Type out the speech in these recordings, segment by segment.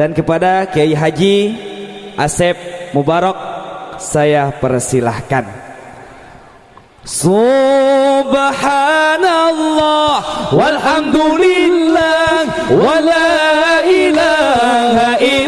dan kepada Kiai Haji Asep Mubarak saya persilahkan. Subhanallah walhamdulillah wala ilaha illallah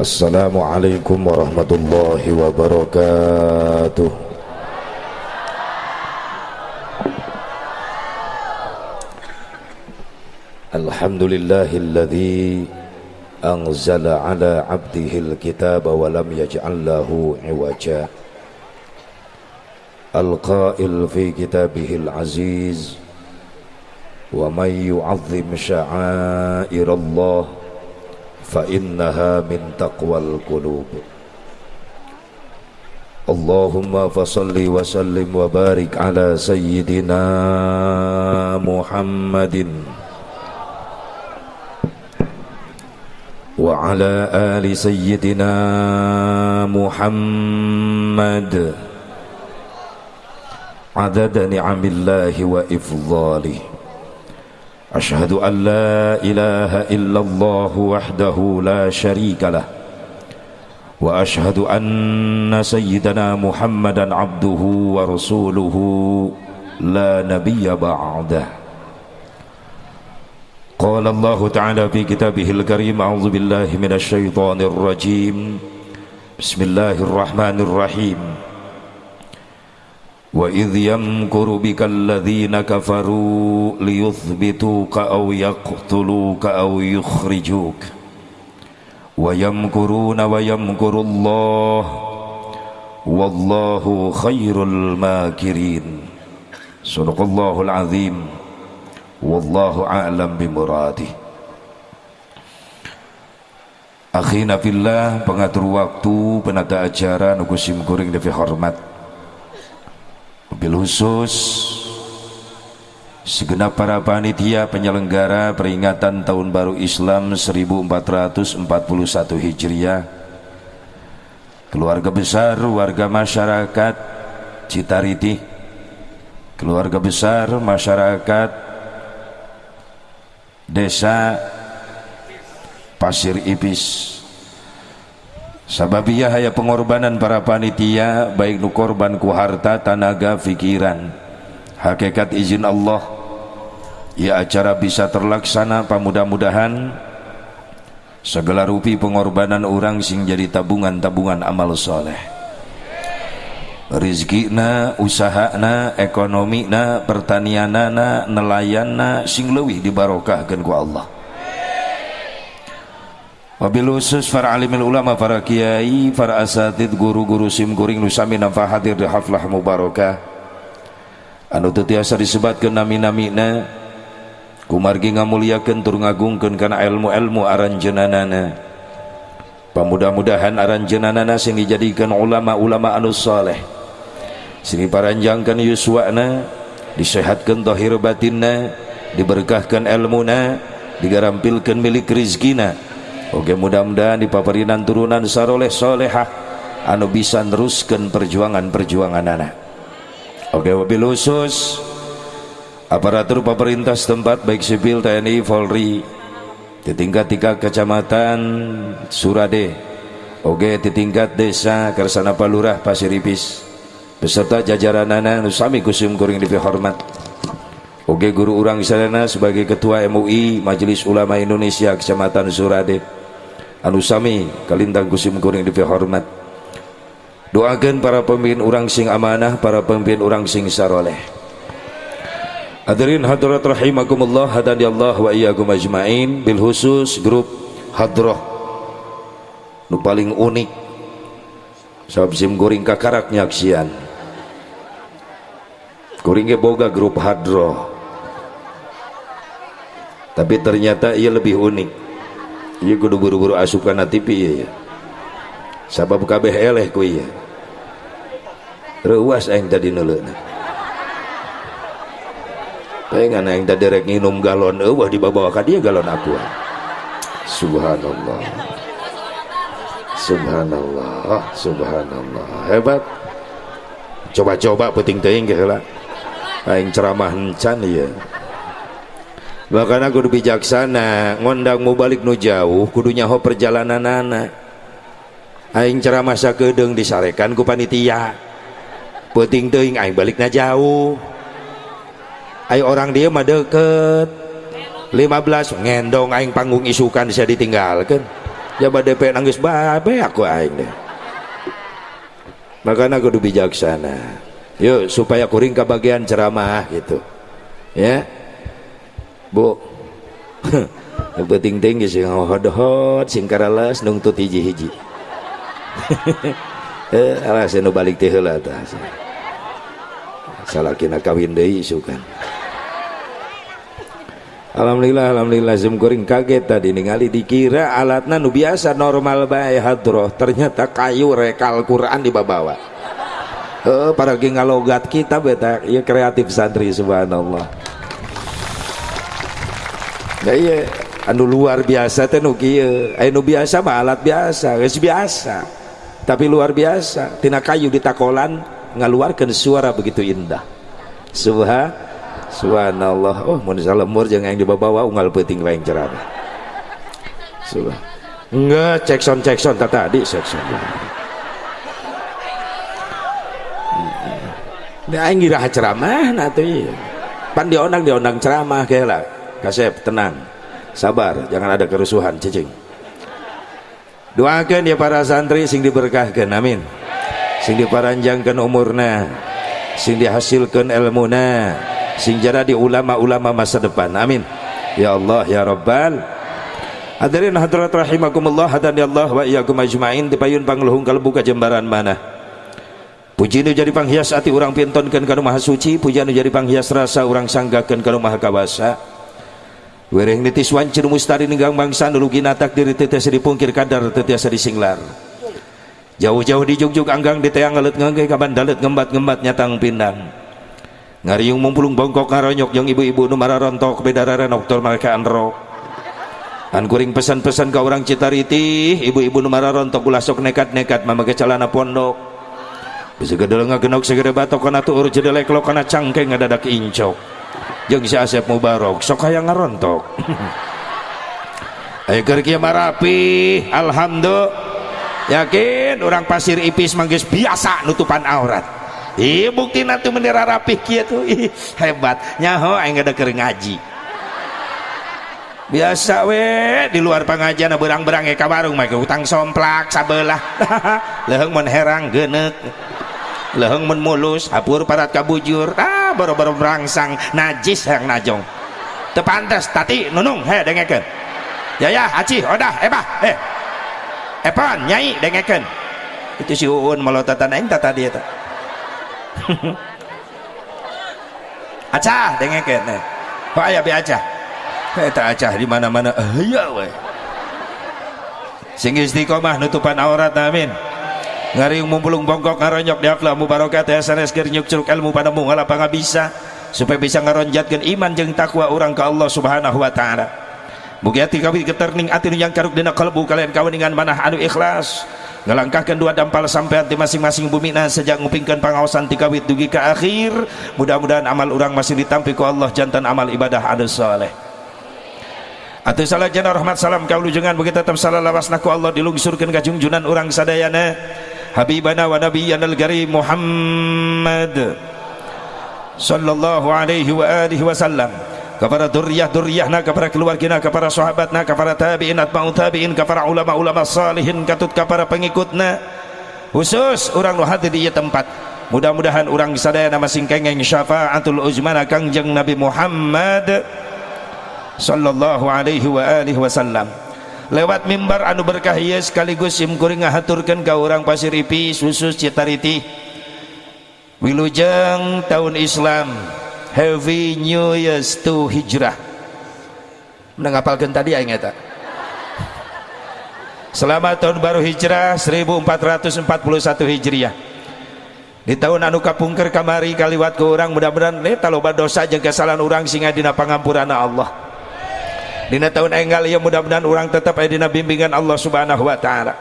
Assalamualaikum warahmatullahi wabarakatuh Alhamdulillahilladzi anzala ala abdihil kitaba wa lam yaj'al lahu iwaja fi kitabihil aziz ومن يعظم شعائر الله فإنها من تقوى القلوب. اللهم فصل وسلم وبارك على سيدنا محمد وعلى آل سيدنا محمد. عدد نعم الله وإفضاله. أشهد أن لا إله إلا الله وحده لا شريك له وأشهد أن سيدنا محمدا عبده ورسوله لا نبي بعده. قال الله تعالى في كتابه الكريم أعوذ بالله من الشيطان الرجيم. بسم الله الرحمن الرحيم. وإذ يمكر بك الذين كفروا ليثبتوك أو يقتلوك أو يخرجوك ويمكرون ويمكر الله والله خير الماكرين صدق الله العظيم والله أعلم بمراده Akhina fillah pengatur waktu penata acara nukusim kuring devi hormat Mobil khusus. Segenap para panitia penyelenggara peringatan Tahun Baru Islam 1441 Hijriah. Keluarga besar warga masyarakat Citariti keluarga besar masyarakat desa Pasir Ipis Sababiyah haya pengorbanan para panitia baik nu korban ku harta, tanaga, fikiran. Hakikat izin Allah ya acara bisa terlaksana pamudah-mudahan segala rupi pengorbanan orang sing jadi tabungan-tabungan amal soleh rizkina usahana ekonomina pertanianana nelayanna sing leuwih dibarokahkeun ku Allah Wabil khusus para alimil ulama, para kiai, para asatid, guru-guru sim kuring nusami nampak hadir di haflah mubarakah. Anu tetiasa disebatkan nami-namina kumargi ngamuliakeun tur ngagungkeun kana ilmu-ilmu aranjeunanana. Pamudah-mudahan aranjeunanana sing dijadikan ulama-ulama anu saleh. Sing diparanjangkeun yuswana, disehatkeun zahir batinna, diberkahkan ilmuna, digarampilkeun milik rizkina Oke mudah-mudahan di paparinan turunan saroleh solehah anu bisa neruskan perjuangan-perjuangan anak. Oke wabil khusus aparatur pemerintah setempat baik sipil TNI Polri di tingkat tiga kecamatan Surade. Oge di tingkat desa kersana palurah pasiripis beserta jajaran nana nusami kusim kuring hormat. Oge guru urang sadana sebagai ketua MUI Majelis Ulama Indonesia Kecamatan Surade anu sami kalintang kusim kuring hormat. Doakan para pemimpin orang sing amanah para pemimpin orang sing saroleh. Hadirin hadirat rahimakumullah hadani Allah wa iyyakum ajmain. Bil khusus grup hadrah nu paling unik. Sabab sim goring kakarak nyaksian goring boga grup hadroh. Tapi ternyata ia lebih unik ia kudu buru-buru asupan TV iya ya sabab kabeh eleh ku iya. Ruas aing tadi nuleuna pengen yang tadi rek minum galon eueuh di bawah ka dia galon aku subhanallah. Subhanallah subhanallah. Hebat. Coba-coba penting teuing ge heula. Aing ceramah encan ieu aku kudu bijaksana ngondang mau balik nu jauh kudu nyaho perjalanan anak. Aing ceramah sakedeung disarekan ku panitia. Penting teuing aing balik na jauh. Ayo orang dia mah deket. 15 ngendong aing panggung isukan bisa ditinggalkan jaba DP nangis babe aku aing deh. Makanya aku bijaksana. Yuk supaya kuring ke bagian ceramah gitu. Ya bu. Penting tinggi sih hot sing karalas nungtut hiji-hiji eh alas nu balik teh heula tah salakina kawin deui isukan Alhamdulillah Alhamdulillah zoom kuring kaget tadi ningali dikira alatnya nu biasa normal bae hadroh. Ternyata kayu rekal Quran dibawa uh, para gengalogat kita beta. Ya kreatif santri subhanallah nah iya anu luar biasa teh nu anu biasa mah alat biasa geus biasa. Tapi luar biasa tina kayu ditakolan ngaluarkeun suara begitu indah. Subhanallah subhanallah. Oh mau salemur jangan yang dibawa unggal peting lain cerana subhan enggak cek son cek son tadi son Ini aing ngira ceramah nanti pan diondang diondang ceramah kayak lah kasep tenang. Sabar jangan ada kerusuhan cicing. Doakan ya para santri sing diberkahkan amin. Sing diparanjangkan umurna sing dihasilkan ilmuna sing jadi ulama-ulama masa depan amin. Ya Allah ya Rabbal. Hadirin hadirat rahimakumullah hadani Allah wa iyyakum ajmain. Dipayun pangluhung kalbu kajembaran mana. Puji nu jadi panghias ati urang pintonkeun kana maha suci puji nu jadi panghias rasa urang sanggakeun kana maha kawasa Wereng nitis wancir mustari ninggang bangsa nulugi natak diri tetiasa dipungkir kadar tetiasa disinglar. Jauh-jauh di anggang di teang ngalet ngangge kaban dalet ngembat-ngembat nyatang pindang ngariung mumpulung bongkok ngaronyok yang ibu-ibu nu mararontok bedararen dokter mereka anrok an kuring pesan-pesan ke orang citariti ibu-ibu nu mararontok ulah sok nekat-nekat mamaga celana pondok. Bisa gedel ngagenok segede batok kana tuur jedelek lo kana cangkeng ngadadak incok jeung si Asep Mubarok sok hayang ngarontok ayo keur kieu marapi alhamdulillah. Yakin orang pasir ipis manggis biasa nutupan aurat. Iya bukti nanti menira rapih kia tuh. Ih, hebat. Nyaho aing ada kering ngaji. Biasa we. Di luar pengajian berang-berang ya kabarung mereka utang somplak sabelah. Leheng men herang genek leheng men mulus hapur parat kabujur ah baru-baru berangsang najis yang najong. Tepantas tati nunung he dengekeun. Ya ya aci odah ebah eh epan nyai dengekeun. Itu si uun melotatan aing tata dia tak acah dengekeun nih Pak aya be acah. Eta acah di mana-mana. Aya we. Sing istiqomah nutupan aurat amin ngariung mumpulung bongkok ngaronyok di akhlak mubarokat ya sanes keur curug ilmu pada mu ngalapa bisa. Supaya bisa ngaronjatkeun iman jeung takwa orang ke Allah Subhanahu wa taala. Mugi ati kawin keterning ati yang karuk dina kalbu kalian kaweningan manah anu ikhlas. Ngelangkahkan dua dampal sampai di masing-masing bumi nah sejak ngupingkan pengawasan tikawit dugi ke akhir. Mudah-mudahan amal orang masih ditampi ku Allah jantan amal ibadah ada soleh. Atau salah jana rahmat salam kau lujengan begitu tetap salah lawas naku Allah dilungsurkan ke junjunan orang sadayana Habibana wa nabiyyana al-karim Muhammad sallallahu alaihi wa alihi wasallam. Kepada duriyah-duriyahna kepada keluargina kepada sahabatna kepada tabi'in atba'u tabi'in kepada ulama-ulama salihin katut kepada pengikutna. Khusus orang nu hadir di tempat. Mudah-mudahan orang sadaya nama singkengeng syafaatul uzmana kangjeng Nabi Muhammad sallallahu alaihi wa alihi wasallam lewat mimbar anu berkah ieu sekaligus simkuring ngahaturkeun ka urang pasir ipis khusus citariti wilujeng tahun Islam heavy new Year to hijrah. Menengapalkan tadi aing eta. selamat tahun baru hijrah 1441 hijriah. Di tahun anu kapungker kamari kaliwat ke orang mudah-mudahan eta loba dosa jeung kesalahan orang singa dina pangampuranna Allah. Dina tahun enggal ya mudah-mudahan orang tetap aya dina bimbingan Allah Subhanahu wa taala.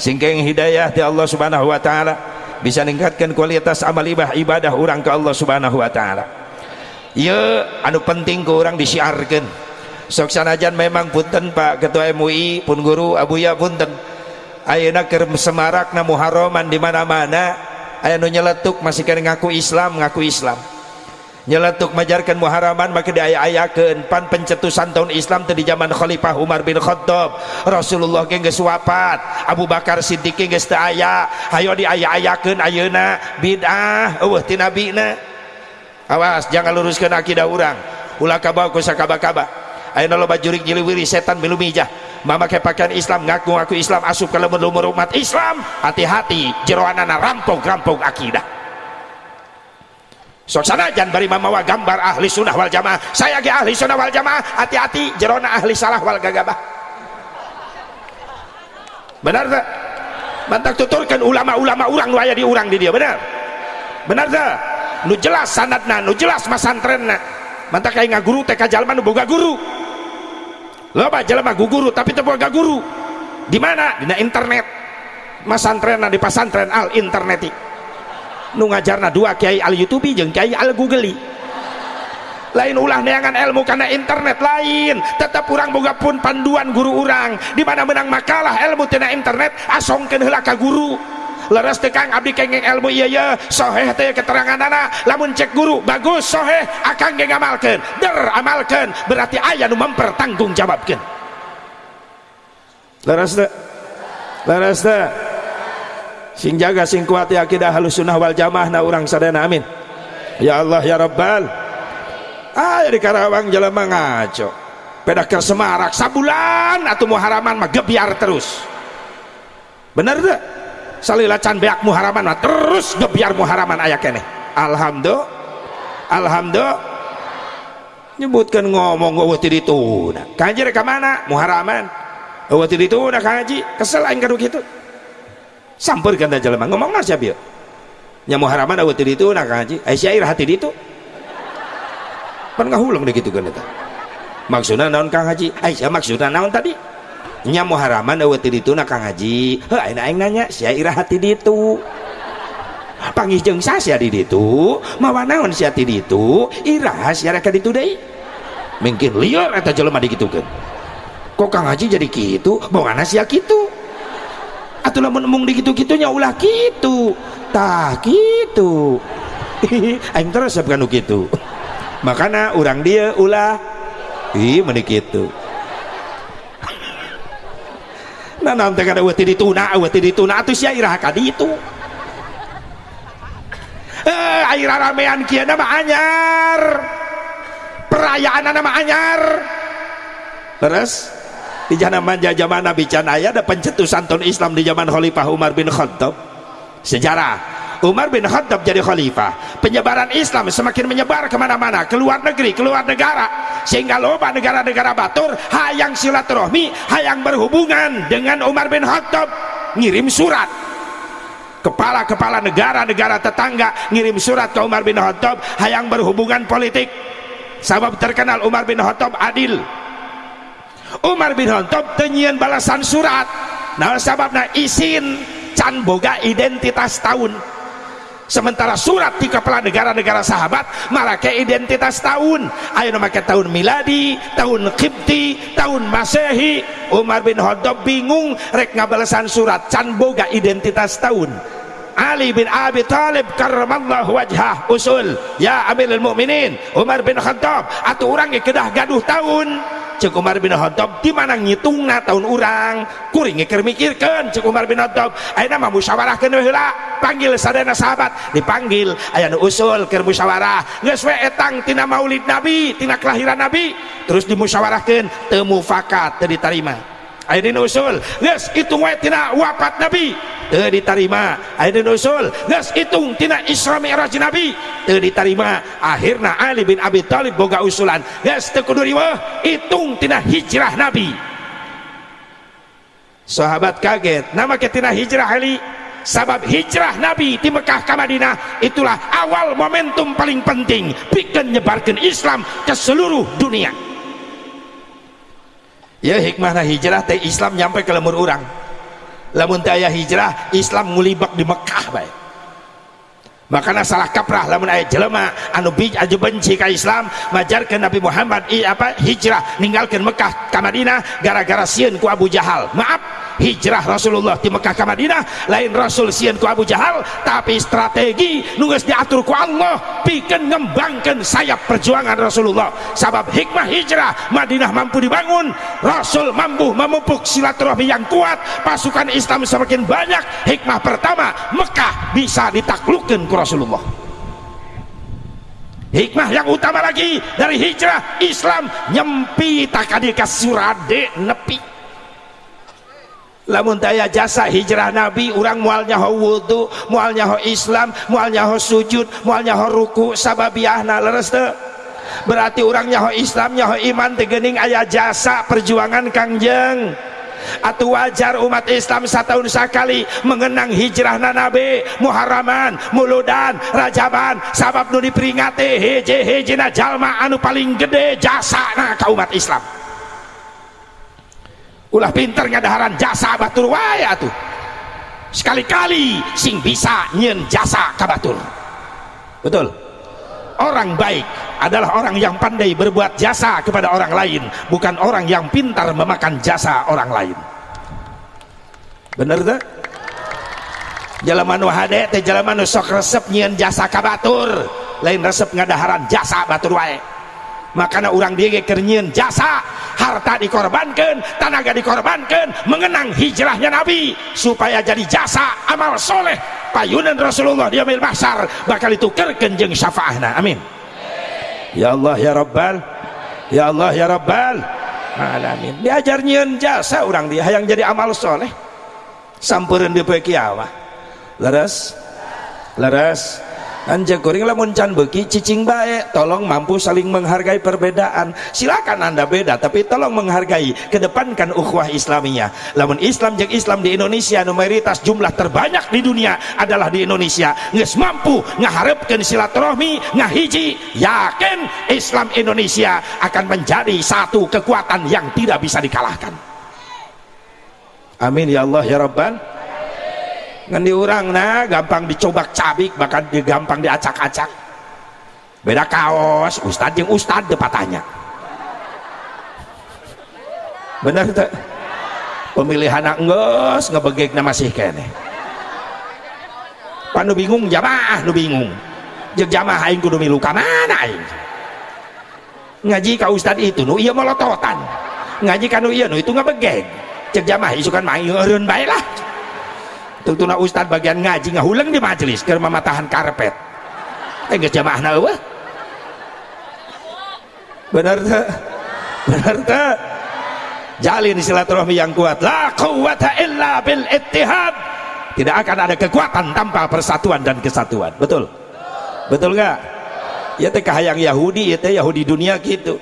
Singkeng hidayah di Allah Subhanahu wa taala bisa meningkatkan kualitas amal ibah ibadah orang ke Allah Subhanahu wa taala. ya anu penting ke orang disiarkan. Sok sanajan memang punten Pak Ketua MUI, pun guru Abuya punten. Ayeuna keur semarakna Muharraman di mana-mana aya nu nyeletuk masih kena ngaku Islam, ngaku Islam. Nyeletuk majarkan muharaman maka diaya-ayakeun. Pan pencetusan tahun Islam tadi zaman Khalifah Umar bin Khattab. Rasulullah ge geus Abu Bakar Siddiq geus teu aya. Hayo diaya-ayakeun ayeuna. Bid'ah eueuh ti nabina. Awas jangan luruskan akidah urang. Ulah kabawa ku sakaba-kaba. Ayeuna loba jurik jiliwiri setan milu mijah. Memakai pakaian Islam ngaku ngaku Islam asup ke lemur-lemur umat Islam. Hati-hati jeroanana rampung-rampung akidah sok sanajan bari mamawa gambar ahli sunnah wal jamaah. Saya ge ahli sunnah wal jamaah hati-hati jerona ahli salah wal gagabah. Benar tak? Mantak tuturkan ulama-ulama orang nu aya di urang di dia benar? Benar tak? Nu jelas sanadna nu jelas masantrenna. Mantak kayak ngaguru teh jalma nu boga guru. Loba jalma guguru tapi teu boga guru. Di mana? Dina internet. Masantrenna di pasantren al interneti nu ngajarna dua kiai al youtube jeung kiai al google lain ulah neangan ilmu karena internet lain. Tetap kurang boga pun panduan guru orang di mana menang makalah ilmu tina internet asongkeun heula ka guru. Leres tekang abdi kengeng ilmu iya ya soheh teh keterangan anak lamun cek guru bagus soheh. Akan ge ngamalkeun. Der amalkeun. Berarti aya nu mempertanggungjawabkeun. Leres teh leres teh sing jaga sing kuat ya akidah halus sunnah wal jamaah na orang sadana amin. Ya Allah ya Rabbal. Ah di Karawang jelema ngaco. Peda ke Semarak sabulan atau muharaman mah gebiar terus. Bener tuh salila can beak muharaman mah terus gebiar muharaman ayak kene. Alhamdulillah. Alhamdulillah. Nyebutkan ngomong eueuh ti ditu kanji rek mana? Muharaman eueuh ti ditu kanji. Kesel aing kadu kitu sampur kan jelema ngomong nasi siapa nya muharaman awet itu nak haji ai syair hati itu. Pan ngahulung deh gitu kan eta maksudna naon kang haji ai sia maksudna naon tadi? Nya muharaman awet itu nak kang heuh ayeuna aing nanya syair hati itu. Panggih jeung sia di ditu mawa naon sia ti ditu iraha sia ka ditu deui mungkin liar eta jelema digitukeun kok kang haji jadi kitu bongana sia kitu atau lamun emung di gitu-gitunya ulah gitu. Tah gitu. Aing terus bukan gitu. Makanya orang dia ulah ih menik itu nah nanti kada wati dituna wati dituna atuh sia irah kadi itu eh air ramean kia nama anyar. Perayaan nama anyar. Terus di zaman zaman Nabi Can ayah ada pencetusan tahun Islam di zaman Khalifah Umar bin Khattab. Sejarah. Umar bin Khattab jadi khalifah. Penyebaran Islam semakin menyebar ke mana-mana. Ke luar negeri, ke luar negara. Sehingga loba negara-negara batur hayang silaturahmi, hayang berhubungan dengan Umar bin Khattab. Ngirim surat. Kepala-kepala negara-negara tetangga ngirim surat ke Umar bin Khattab hayang berhubungan politik. Sabab terkenal Umar bin Khattab adil Umar bin Khattab tenyian balasan surat. Nah sababna isin can boga identitas tahun. Sementara surat di kepala negara-negara sahabat mereka identitas tahun. Ayo memakai tahun miladi tahun kipti tahun masehi. Umar bin Khattab bingung rek ngabalasan surat can boga identitas tahun Ali bin Abi Thalib karramallahu wajhah. Usul ya Amirul Mukminin Umar bin Khattab atuh urang yang kedah gaduh tahun. Cek Umar bin Khattab di mana ngitungna tahun urang? Kuring keur mikirkeun cek Umar bin Khattab ayeuna mah musyawarahkeun heula. Panggil sadana sahabat dipanggil. Aya nu usul keur musyawarah geus we etang tina maulid nabi tina kelahiran nabi. Terus dimusyawarahkeun teu mufakat teu ditarima. Aya dina usul. Geus hitung we tina wafat nabi. Teu diterima aya dina usul. Geus hitung tina Isra Mi'raj nabi. Teu diterima akhirna Ali bin Abi Thalib boga usulan. Geus teu kudu riweuh hitung tina hijrah nabi. Sahabat kaget nama ketina hijrah Ali? Sabab hijrah Nabi di Mekah ke Madinah itulah awal momentum paling penting. Bikin nyebarkan Islam ke seluruh dunia ya hikmahna hijrah teh Islam nyampe ke lemur orang lamun teh aya hijrah Islam ngulibak di Mekah baik makanya salah kaprah lamun aya jelema anu bij aju benci ka Islam majarkan Nabi Muhammad i, apa hijrah ninggalkan Mekah ke Madinah gara-gara sieun ku Abu Jahal. Maaf hijrah Rasulullah di Mekah ke Madinah. Lain Rasul sieun ku Abu Jahal. Tapi strategi nunggu diatur ku Allah. Bikin ngembangkan sayap perjuangan Rasulullah. Sabab hikmah hijrah Madinah mampu dibangun. Rasul mampu memupuk silaturahmi yang kuat. Pasukan Islam semakin banyak. Hikmah pertama Mekah bisa ditaklukkan ku Rasulullah. Hikmah yang utama lagi dari hijrah Islam. Nyempi takadika surade nepi lamun daya jasa hijrah nabi urang mualnya ho wudhu mualnya ho islam mualnya ho sujud mualnya ho ruku sababiahna leres teu. Berarti orangnya ho islam nyaho iman tegening ayah jasa perjuangan kangjeng atau wajar umat Islam setahun sekali mengenang hijrah nabi Muharraman muludan Rajaban sabab nu diperingati hiji hijina jalma anu paling gede jasa na ka umat Islam. Ulah pinter ngadaharan jasa batur waya tuh sekali-kali sing bisa nyen jasa kabatur betul? Orang baik adalah orang yang pandai berbuat jasa kepada orang lain bukan orang yang pintar memakan jasa orang lain. Bener tak? jalan wahade teh jalan sok resep nyen jasa kabatur lain resep ngadaharan jasa batur wae makanya orang dia kernyian jasa harta dikorbankan tenaga dikorbankan mengenang hijrahnya Nabi supaya jadi jasa amal soleh. Payunan Rasulullah di amil mahsyar bakal itu kerkenjeng syafaahna amin. Ya Allah ya Rabbal ya Allah ya Rabbal alamin. Diajar nyian jasa orang dia yang jadi amal soleh. Sampurin di pekiawah leres leres Anja goreng lamun can beki cicing baik tolong mampu saling menghargai perbedaan. Silakan anda beda tapi tolong menghargai kedepankan ukhuwah islamiyah. Lamun Islam jeng Islam di Indonesia numeritas jumlah terbanyak di dunia adalah di Indonesia. Nges mampu ngaharapkan silaturahmi ngahiji yakin Islam Indonesia akan menjadi satu kekuatan yang tidak bisa dikalahkan. Amin ya Allah ya Rabbal ngan orang nah gampang dicobak cabik bahkan gampang diacak-acak. Beda kaos ustad yang ustad tanya benar tak pemilihan ngebegek nama sih kene panu bingung jamaah nu bingung. Jek jamaah aing kudu milu mana aing? Ngaji ka ustad itu nu iya molototan ngaji kanu iya nu itu ngebegek. Cek jamaah isukan main eureun bae lah tutuna ustad bagian ngaji ngahuleng di majelis ke mamatahan karpet. Eh nggak jamaah nawa benar tak? Benar tak? Jalin silaturahmi yang kuat. La quwata illa bil ittihad. Tidak akan ada kekuatan tanpa persatuan dan kesatuan. Betul? Betul nggak? Ya teh kahayang Yahudi ya teh Yahudi dunia gitu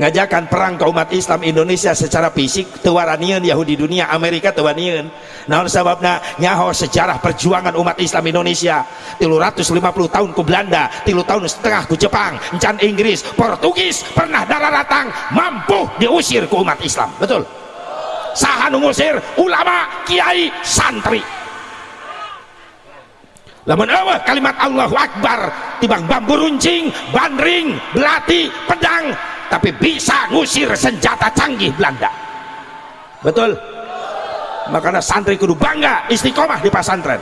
ngajakan perang ke umat Islam Indonesia secara fisik tewaranian Yahudi dunia Amerika tewanian namun sebabnya nyaho sejarah perjuangan umat Islam Indonesia. 350 tahun ke Belanda tilu tahun setengah ke Jepang encan Inggris Portugis pernah darah datang mampu diusir ke umat Islam. Betul? Sahan ngusir ulama kiai santri. Lamun eueuh kalimat Allahu Akbar tibang bambu runcing bandring belati pedang tapi bisa ngusir senjata canggih Belanda. Betul? Makanya santri kudu bangga istiqomah di pesantren.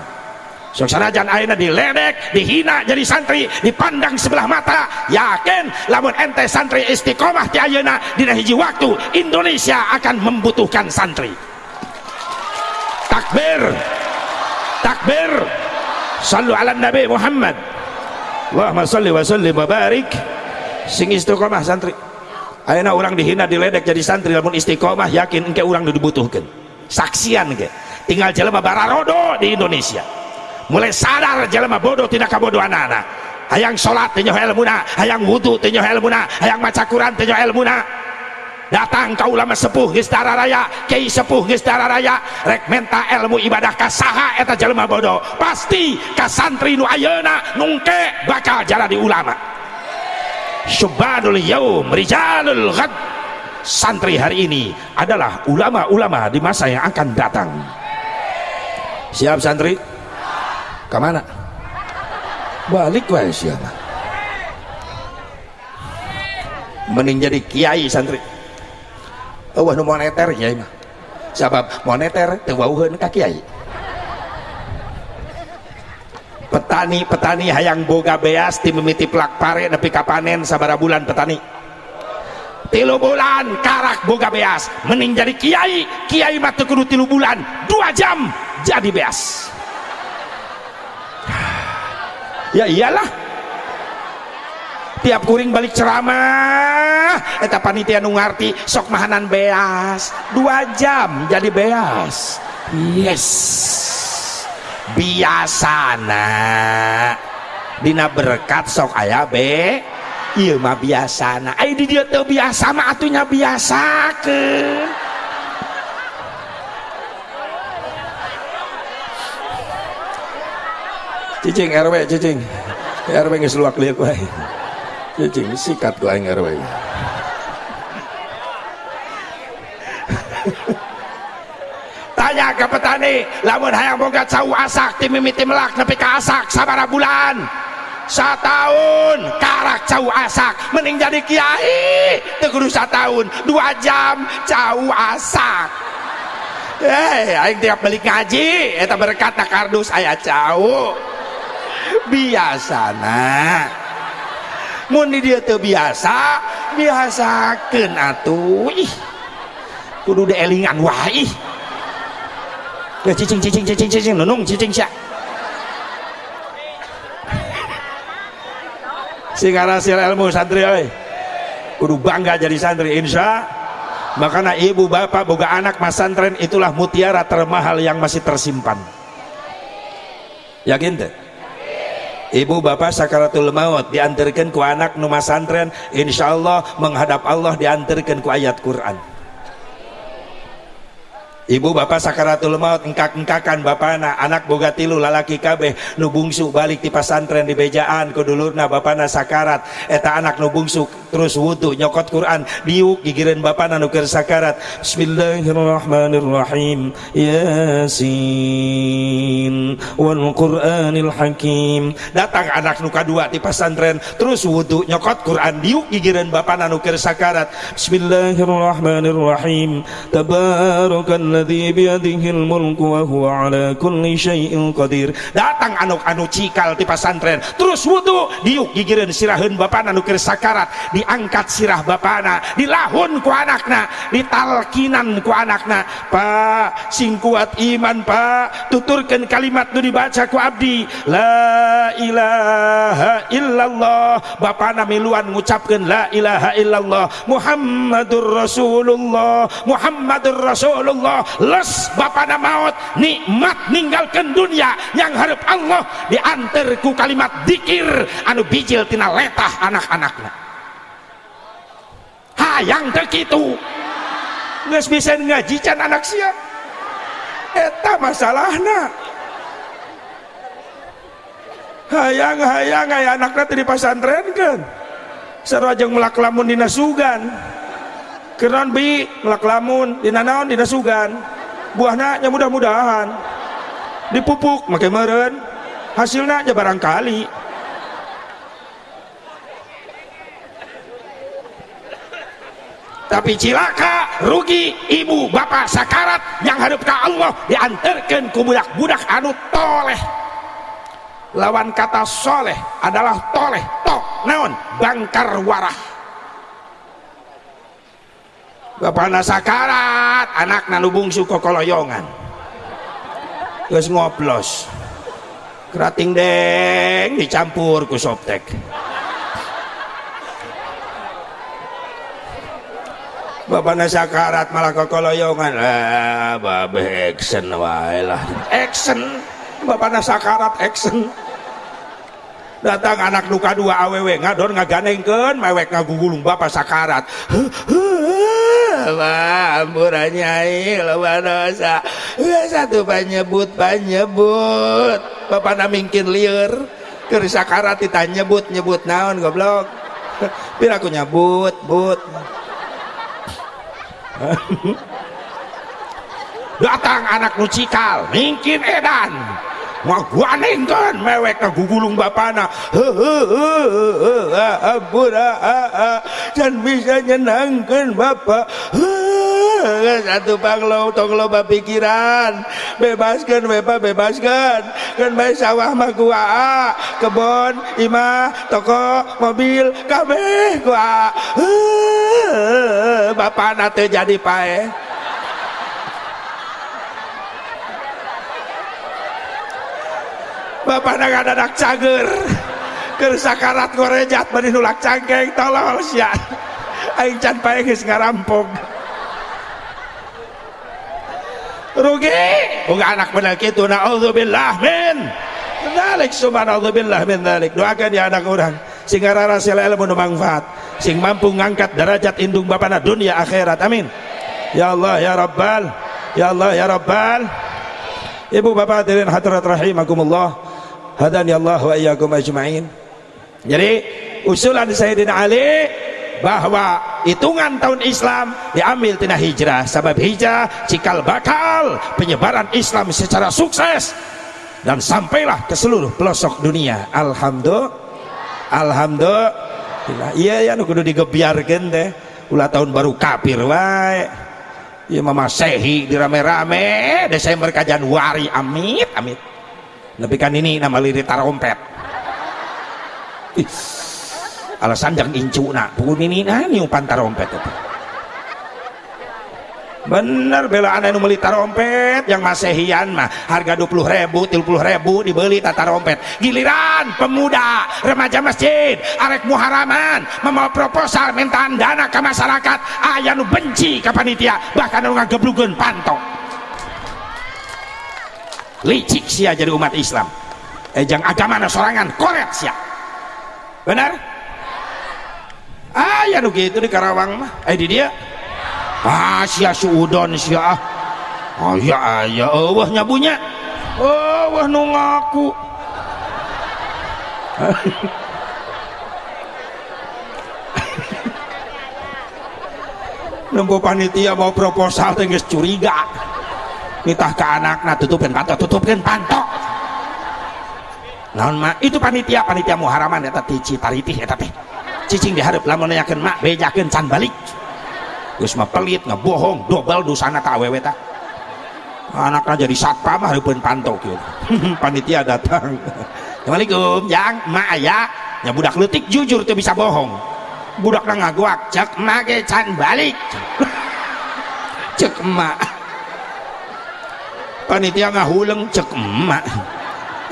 Sok sanajan ayeuna diledek dihina jadi santri dipandang sebelah mata yakin lamun ente santri istiqomah ti ayeuna dina hiji waktu Indonesia akan membutuhkan santri. Takbir. Takbir. Sallu ala nabi Muhammad. Allahumma salli wa sallim wa barik. Sing istiqomah santri ayeuna orang dihina diledek jadi santri lamun istiqomah yakin engke orang dibutuhkan saksian ke tinggal jelema bararodo di Indonesia. Mulai sadar jelema bodoh tidak kabodoh anak-anak hayang sholat tinyo ilmuna hayang wudhu tinyo ilmuna hayang maca Quran tinyo ilmuna. Datang ke ulama sepuh geus raya kiai sepuh geus raya rek menta ilmu ibadah ka saha eta jelema bodoh. Pasti ka santri nu ayeuna nungke bakal jalan di ulama syubadul yaum rijalul ghad. Santri hari ini adalah ulama-ulama di masa yang akan datang. Siap santri? Ke mana? Balik wae siapa mending jadi kiai santri. Oh nu moneter ya mah sabab moneter teu wauheun ka kiai petani-petani hayang boga beas ti mimiti plak pare nepi ka panen sabara bulan petani. Tilu bulan karak boga beas mending jadi kiai kiai mah kudu tilu bulan dua jam jadi beas. Ya iyalah. Tiap kuring balik ceramah eta panitia nu ngarti sok mahanan beas dua jam jadi beas. Yes biasana. Dina berkat sok ayah be. Iya mah biasana. Ayo di dia tuh biasa mah atunya biasa ke cicing RW cicing. RW nggak seluak lihat wae cicing sikat ku aing RW tanya ke petani. Lamun hayang boga cau asak ti mimiti melak nepi ka asak sabara bulan. Satahun karak cau asak. Mending jadi kiai teu kudu satahun dua jam cau asak. Eh aing tiap balik ngaji eta berkat kardus aya cau. Biasana. Mun di dia terbiasa biasakan atuh ih. Kudu elingan wah ih ya cicing cicing cicing cicing nunung cicing sya sehingga hasil ilmu santri oi kudu bangga jadi santri insya. Makanya ibu bapak boga anak mas santren itulah mutiara termahal yang masih tersimpan. Yakin tuh Ibu bapak sakaratul maut diantarkan ku anak nu masantren insyaallah menghadap Allah diantarkan ku ayat Quran Ibu bapak sakaratul maut engkak-engkakan bapana anak boga tilu lalaki kabeh nu bungsu balik di pasantren di bejaan ku dulurna bapana sakarat. Eta anak nu bungsu terus wudu nyokot Quran diuk gigireun bapana nu keur sakarat. Bismillahirrahmanirrahim Yasin wal Qur'anil Hakim. Datang anak nu kadua di pasantren terus wudu nyokot Quran diuk gigireun bapana nu keur sakarat. Bismillahirrahmanirrahim Tabarakallah alladhi biyadihil mulku wa huwa ala kulli syai'in datang anu anu cikal di pesantren terus wudu diuk gigireun siraheun bapana anu keur sakarat. Diangkat sirah bapana dilahun ku anakna ditalkinan ku anakna Pak sing kuat iman Pak tuturkan kalimat nu dibaca ku abdi. La ilaha illallah. Bapana miluan ngucapkeun la ilaha illallah. Muhammadur Rasulullah. Muhammadur Rasulullah les bapana maut nikmat ninggalkan dunia yang harap Allah diantar ku kalimat dikir anu bijil tina letah anak-anaknya. Hayang begitu nggak bisa ngaji can anak siap eta masalahnya hayang-hayang ayah anaknya di pesantren kan. Sarajeng melak lamun dina sugan keran bi ngelak lamun dina naon dina sugan buahnya yang mudah-mudahan. Dipupuk makai meren hasilnya aja barangkali. Tapi cilaka rugi ibu bapak sakarat yang hadap Allah diantarkan ke budak-budak anu toleh. Lawan kata soleh adalah toleh. Tok naon? Bangkar warah bapak sakarat anak nanu bungsu kokoloyongan terus ngoplos kerating deng dicampur ku soptek. Bapak sakarat malah kokoloyongan ah babe action wae lah. Action Bapak sakarat action datang anak luka dua aww ngadon ngaganengkeun mewek ngagugulung bapak sakarat Wah, ampuran nyai lawan dosa. Satu panyebut panyebut. Bapak namingkin liur. Keur sakarat ditanya nyebut nyebut naon goblok. Pira aku nyebut, but. datang anak nucikal mungkin edan ngaguanengkeun mewek bapana. Dan bisa nyenangkan bapak. Satu panglo tong loba pikiran bebaskan bebaskan. Kan sawah mah gua kebon imah toko mobil kabeh gua. Bapak nate jadi pae Bapak nak anak cager. Ke sakarat gorejat bani nulak cangkeng tolong sia. Aing can pae ngarampok. Rugi? Uga anak bener kitu naudzubillah min. Dalik subhanallah min dalik doakan ya anak orang sing sila ilmu manfaat. Sing mampu ngangkat derajat indung bapana dunia akhirat. Amin. Ya Allah ya Rabbal. Ya Allah ya Rabbal. Ibu bapak hadirin hadirat rahimakumullah hadani Allah wa iyyakum ajma'in. Jadi usulan Sayyidina Ali bahwa hitungan tahun Islam diambil tina hijrah. Sebab hijrah cikal bakal penyebaran Islam secara sukses. Dan sampailah ke seluruh pelosok dunia. Alhamdulillah. Alhamdulillah. Iya ya nu kudu digebiarkeun teh. Ulah tahun baru kafir wae. Iya mama sehi dirame-rame Desember ka Januari amit amit tapi ini nama lirik tarompet alasan jangan incu nak pukul ini nah umpan tarompet itu. Bener bela anak nu beli tarompet yang masehian mah. Harga 20 ribu 30 ribu dibeli tata rompet giliran pemuda remaja masjid arek muharaman membawa proposal minta dana ke masyarakat. Ayah nu benci ke panitia bahkan nu ngageblukeun pantok licik sia jadi umat Islam. Ejang agama sorangan korek sia. Benar? Ah ya nu gitu di Karawang mah. Eh di dia? Ah sia suudon sia ah. Oh ya ya Allah nyabunya. Oh wah nu ngaku Nempo panitia mau proposal tengges curiga nitah ke anak nah tutupin pantok tutupin pantok. Naon mak itu panitia panitia muharaman ya tadi citariti ya tapi cicing diharap lamun nanyakeun mak bejakeun can balik. Geus mah pelit ngebohong dobel dosana ka awewe tah anaknya jadi satpam hareupeun pantok kieu panitia datang. Assalamualaikum yang mak aya ya budak letik jujur tuh bisa bohong. Budak ngaguak cek mak can balik. Cek mak panitia ngahuleng cek emak.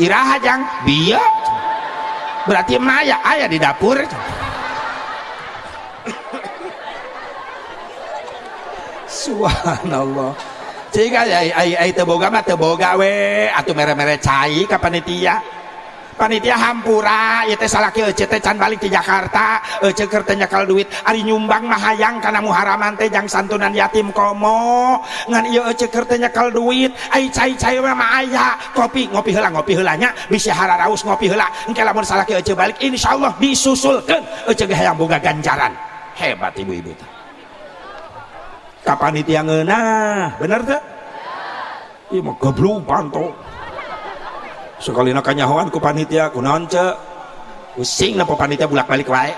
Iraha jang. Biya. Berarti emak ya ayah di dapur. Subhanallah. Jika ay ay ay teboga mah teboga we. Atau mere-mere cai ke panitia panitia hampura ya teh salaki ece teh can balik di Jakarta ece keur nyakal duit ari nyumbang mah hayang kana muharaman teh jang santunan yatim komo. Ngan ieu ece keur nyakal duit ai cai-cai mah aya kopi ngopi heula ngopi heula bisa hararaus ngopi heula. Engke lamun salaki ece balik insyaallah disusulkeun ece ge hayang boga ganjaran. Hebat ibu-ibu kapanitia ngeunah bener teh? Ieu mah goblok panto sekali nak kanyahoan ku panitia ku naon cek pusing napa panitia bulak balik wae.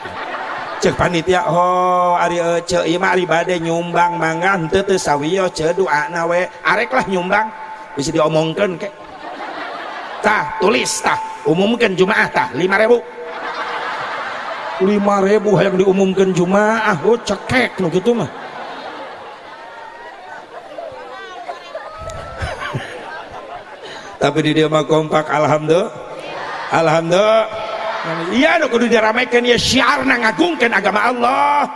Cek panitia oh ari cek ieu mah ari bade nyumbang mangga henteu teu sawiyo cek doana we arek lah nyumbang. Bisa diomongkeun ke tah tulis tah. Umumkan jumaah tah. 5000 lima ribu yang diumumkan jumaah. Oh cekek no gitu mah tapi di dia mah kompak alhamdulillah. Alhamdulillah. Iya no kudu diramaikan ya syiar ngagungkan agama Allah.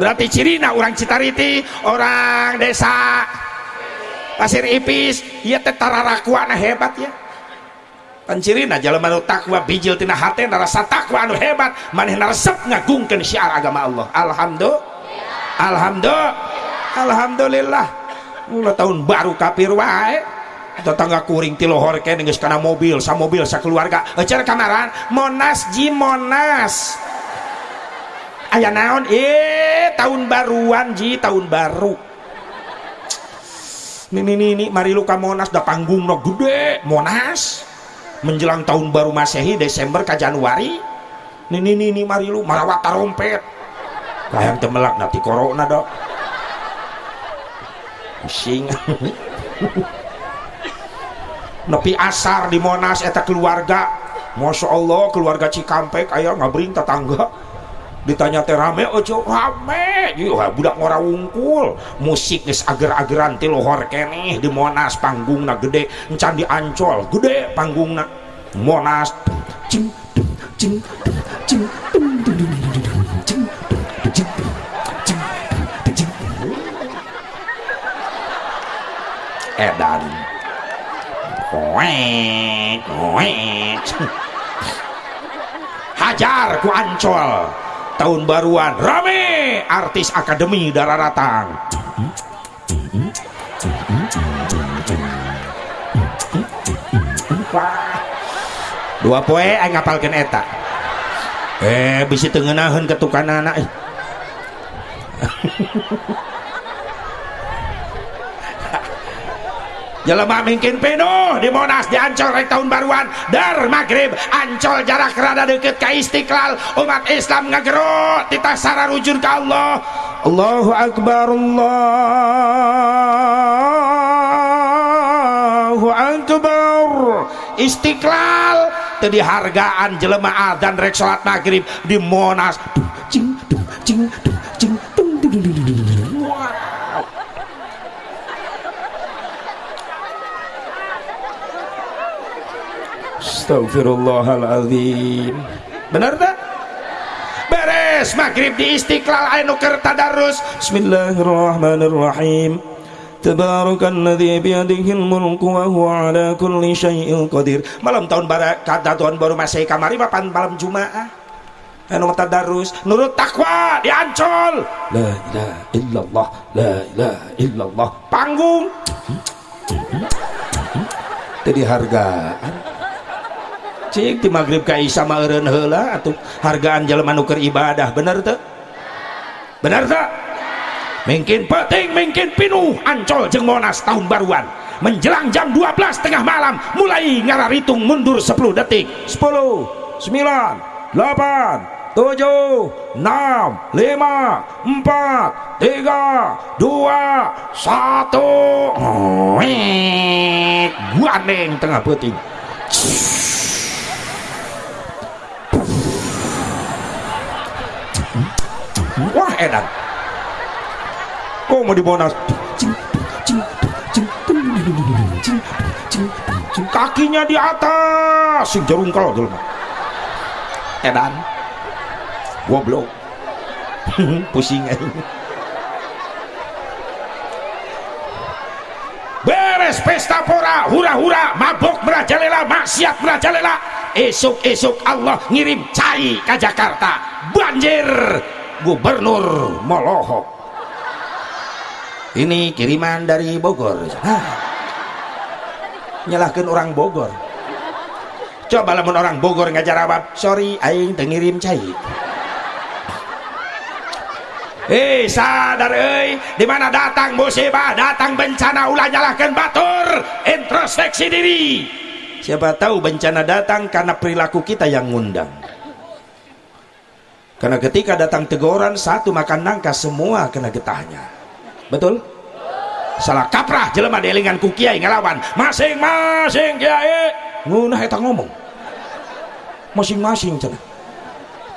Berarti cirina orang Citariti orang desa Pasir Ipis iya tetararakuana hebat ya. Pancirina jalan anu takwa bijil tina hati rasa takwa anu hebat. Maneh resep ngagungkan syiar agama Allah. Alhamdulillah. Alhamdulillah. Alhamdulillah. Mulai tahun baru kafir wae tetangga kuring ti lohor ke geus kana mobil. Sa mobil sa keluarga. Ecer kamaran monas ji monas. Aya naon? Eh tahun baruan ji tahun baru. Ini ini ini mari lu monas da panggung no gede. Monas menjelang tahun baru masehi Desember ke Januari. Ini ini ini mari lu marawat tarompet kayang temelak nanti corona dok. Pusing nepi asar di Monas eta keluarga. Masya Allah keluarga Cikampek ayo ngabring tetangga ditanya teh rame ojo rame. Yuh, budak ngora wungkul. Musik geus ager-ageran ti lohor keneh di Monas panggungna gede encan di Ancol gede panggungna. Monas cing cing cing. Edan Koek, koek. Hajar ku ancol. Tahun baruan rame artis akademi dararatang. Dua poe aing ngapalkeun eta. Eh bisi teu ngeunaheun ketukan anak. Jelema mungkin penuh di Monas di Ancol rek tahun baruan dar maghrib Ancol jarak rada deket ke Istiqlal umat Islam ngagerot kita rujur ke Allah Allahu Akbar Allahu Akbar Istiqlal tadi hargaan jelema dan rek salat maghrib di Monas cing cing cing Astagfirullahaladzim benar tak? beres maghrib di istiqlal keur tadarus. Bismillahirrahmanirrahim. Tabarakalladzi biyadihil mulku wa huwa ala kulli syai'in qadir. Malam tahun baru kata tahun baru masih kamari mapan malam Jumaah. Anu tadarus. Nurut takwa diancol. La ilaha illallah la ilaha illallah. Panggung. Jadi hargaan cik di maghrib ka isya meureun heula atuh hargaan jelema nu ibadah bener teu bener teu mungkin penting mungkin pinuh ancol jeung monas tahun baruan. Menjelang jam 12 tengah malam mulai ngararitung mundur 10 detik. 10 9 8 7 6 5 4 3 2 1 gua neng tengah peuting wah edan kok mau di Monas kakinya di atas. Sing jarungkel dulu edan. Goblok. Pusing beres pesta pora. Hura-hura. Mabok merajalela. Maksiat merajalela. Esok-esok Allah ngirim cai ke Jakarta. Banjir gubernur Molohok ini kiriman dari Bogor. Hah. nyalahkan orang Bogor. Coba lamun orang Bogor ngajar jawab sorry aing tengirim cai. Eh sadar eh di mana datang musibah datang bencana ulah nyalahkan batur. Introspeksi diri. Siapa tahu bencana datang karena perilaku kita yang ngundang karena ketika datang teguran satu makan nangka semua kena getahnya. Betul? Salah kaprah jelema delingan ku kiai ngelawan. Masing-masing kiai. Ngunah eta ngomong. Masing-masing cenah.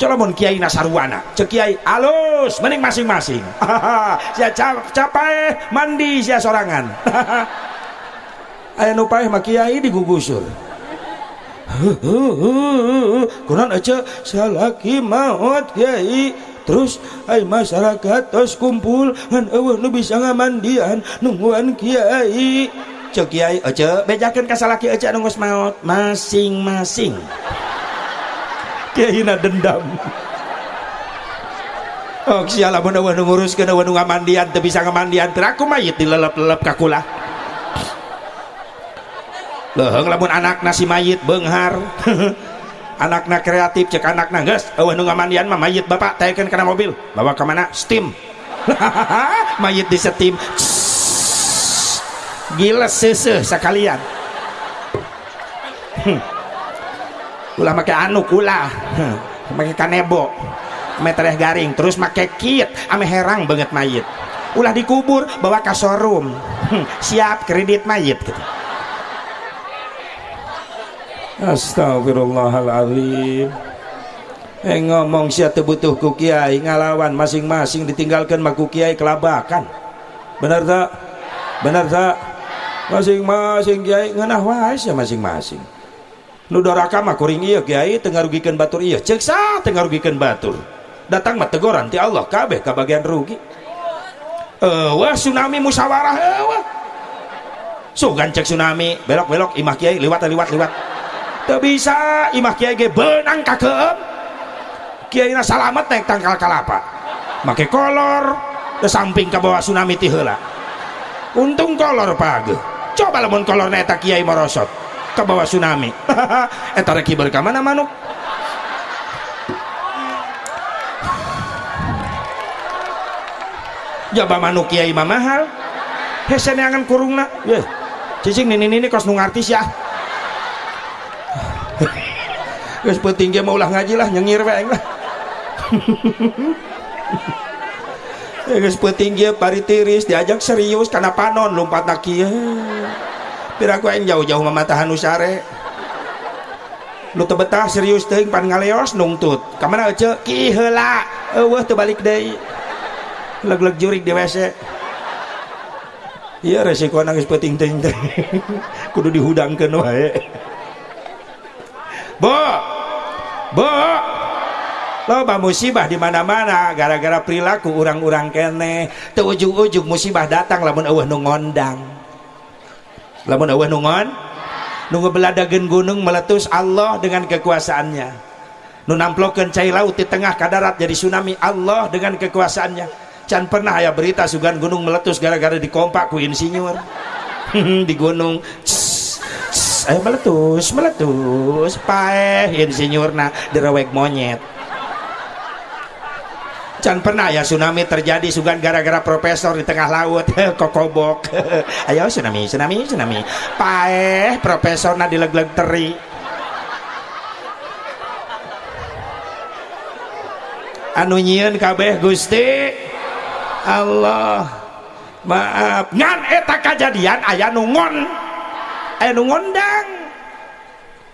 Coba kiai nasarwana cek kiai alus mending masing-masing. Sia capai mandi sia sorangan. Aya nu paeh mah kiai digugusur kunaon aja salaki maut kiai. Terus ay masyarakat tos kumpul. Ngan eueuh nu bisa ngamandian nungguan kiai. Cek kiai aja bejakeun ka salaki aja nu maut. Masing-masing. Kiai na dendam. Oh, sialah mun eueuh nguruskeun eueuh ngamandian teu bisa ngamandian. Teu aku mayit dilelep-lelep ka. Leuheung lamun anak nasi mayit beunghar. anakna kreatif cek anakna geus. Eueuh nu ngamandian mah mayit bapak taekeun kana mobil. Bawa ke mana? Steam. Mayit di steam. Gila seuseuh sekalian. Ulah make anu ulah. Make kanebo. Metereh garing terus make kit ame herang banget mayit. Ulah dikubur bawa ke showroom. Siap kredit mayit gitu. Astagfirullahaladzim Eh ngomong siapa butuh ku kiai ngalawan masing-masing ditinggalkan maku kiai kelabakan. Benar tak? benar tak? masing-masing kiai ngenah wais ya masing-masing. Nu doraka mah kuring iya kiai tengah rugikan batur. Iya cek sah tengah rugikan batur. Datang mah teguran ti Allah kabeh kabagian rugi. Wah tsunami musyawarah wah sugan cek tsunami belok belok imah kiai liwat liwat liwat tak bisa. Imah kiai ge benang kakeem kiai na salamet naik tangkal kalapa make kolor. Ke samping ke bawah tsunami ti heula untung kolor page. Coba lamun kolor neta kiai merosot ke bawah tsunami. Eta rek kiber ka mana manuk? Jaba manuk kiai mah mahal. Hese neangan kurungna. Ye cicing nini nini kos nu ngartis ya geus penting ge mau ulah ngaji lah nyengir we aing lah. Geus penting ge pari tiris diajak serius karena panon lompat nak kieu piraku yang jauh-jauh mematahan usare lu tebetah serius teh pan ngaleos nungtut kamana aja ki heula. Eueuh teu balik deui. Leg-leg jurik di WC iya resiko nangis peting ting teh. Kudu dihudangkeun wae. Bo bo! Loba musibah di mana-mana gara-gara perilaku orang-orang kene. Teu ujug-ujug musibah datang lamun eueuh nu ngondang. Lamun awah nungon nunggu beladagen gunung meletus Allah dengan kekuasaannya. Nu namplokeun cai laut di tengah kadarat jadi tsunami Allah dengan kekuasaannya. Can pernah ya berita sugan gunung meletus gara-gara dikompak ku insinyur. Di gunung ayo meletus meletus. Paeh insinyurna direwek monyet. Can pernah ya tsunami terjadi sugan gara-gara profesor di tengah laut. Kokobok. Ayo tsunami tsunami tsunami. Paeh profesor na dileg-leg teri. Anu nyieun kabeh Gusti. Allah. Maaf. Ngan eta kejadian aya nungon aya nu ngondang.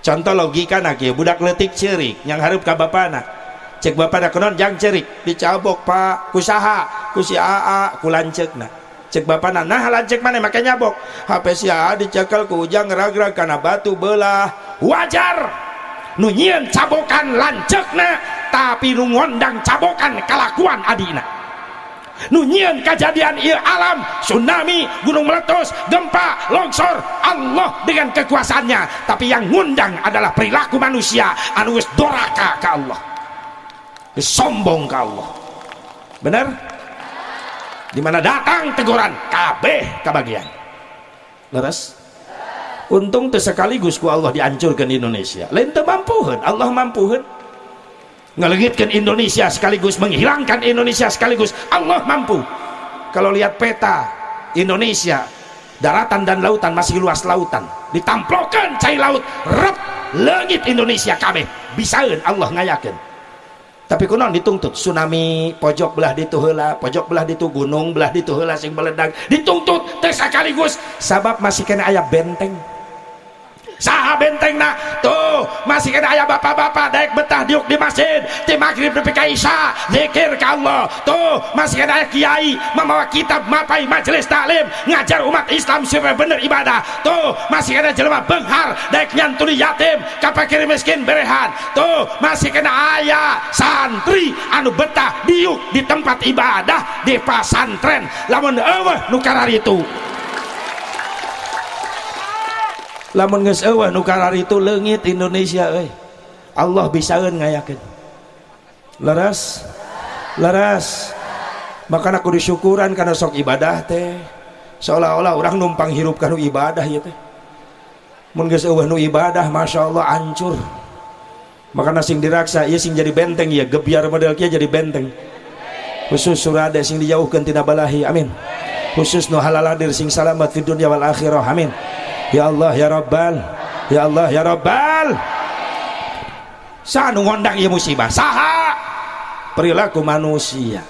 Contoh logika nak ya budak letik cerik yang harap ka bapana cek bapak nak non jang cerik dicabok pak. Kusaha kusi aa kulancek nah cek bapak nah lancek mana makanya nyabok. HP si aa dicekal ku ujang karena batu belah. Wajar! Nunyian cabokan lancek nah tapi nu ngondang cabokan kelakuan adina nunyian kejadian ia alam tsunami gunung meletus gempa longsor. Allah dengan kekuasaannya. Tapi yang ngundang adalah perilaku manusia. Anu doraka ke Allah. Sombong ke Allah. Benar? Di mana datang teguran? Kabeh kebagian leres? Untung sekaligus ku Allah dihancurkan di Indonesia. Lain mampuhan Allah mampuhan ngelengitkan Indonesia sekaligus menghilangkan Indonesia sekaligus. Allah mampu. Kalau lihat peta Indonesia daratan dan lautan masih luas lautan. Ditamplokan cai laut rep langit Indonesia kabeh. Bisaeun Allah ngayakeun tapi kunon dituntut tsunami pojok belah ditu heula pojok belah ditu gunung belah ditu heula sing meledak. Dituntut teh sekaligus. Sabab masih kena ayat benteng saha benteng nak tuh masih kena ayah bapak-bapak daik betah diuk di masjid. Di maghrib di ka isya zikir ke Allah. Tuh masih kena ayah kiai membawa kitab mapai majelis taklim ngajar umat Islam supaya bener ibadah. Tuh masih kena jelema benghar daik nyantuni yatim kapakir miskin berehan. Tuh masih kena ayah santri anu betah diuk di tempat ibadah di pasantren lamun eueuh nu itu lamun geus eueuh nu itu leungit Indonesia euy. Allah bisaeun ngayakeun. Leres? Leres. Maka aku disyukuran karena sok ibadah teh. Seolah-olah orang numpang hirup kanu ibadah ya teh. Mun geus eueuh nu ibadah Masya Allah hancur maka sing diraksa ya sing jadi benteng ya gebiar model kia jadi benteng. Khusus surade sing dijauhkan tidak balahi amin khusus nu halaladir sing salamat di dunia wal akhirah. Amin. Ya Allah ya Rabbal. Ya Allah ya Rabbal. Sanu ngondang ya musibah. Saha. Perilaku manusia.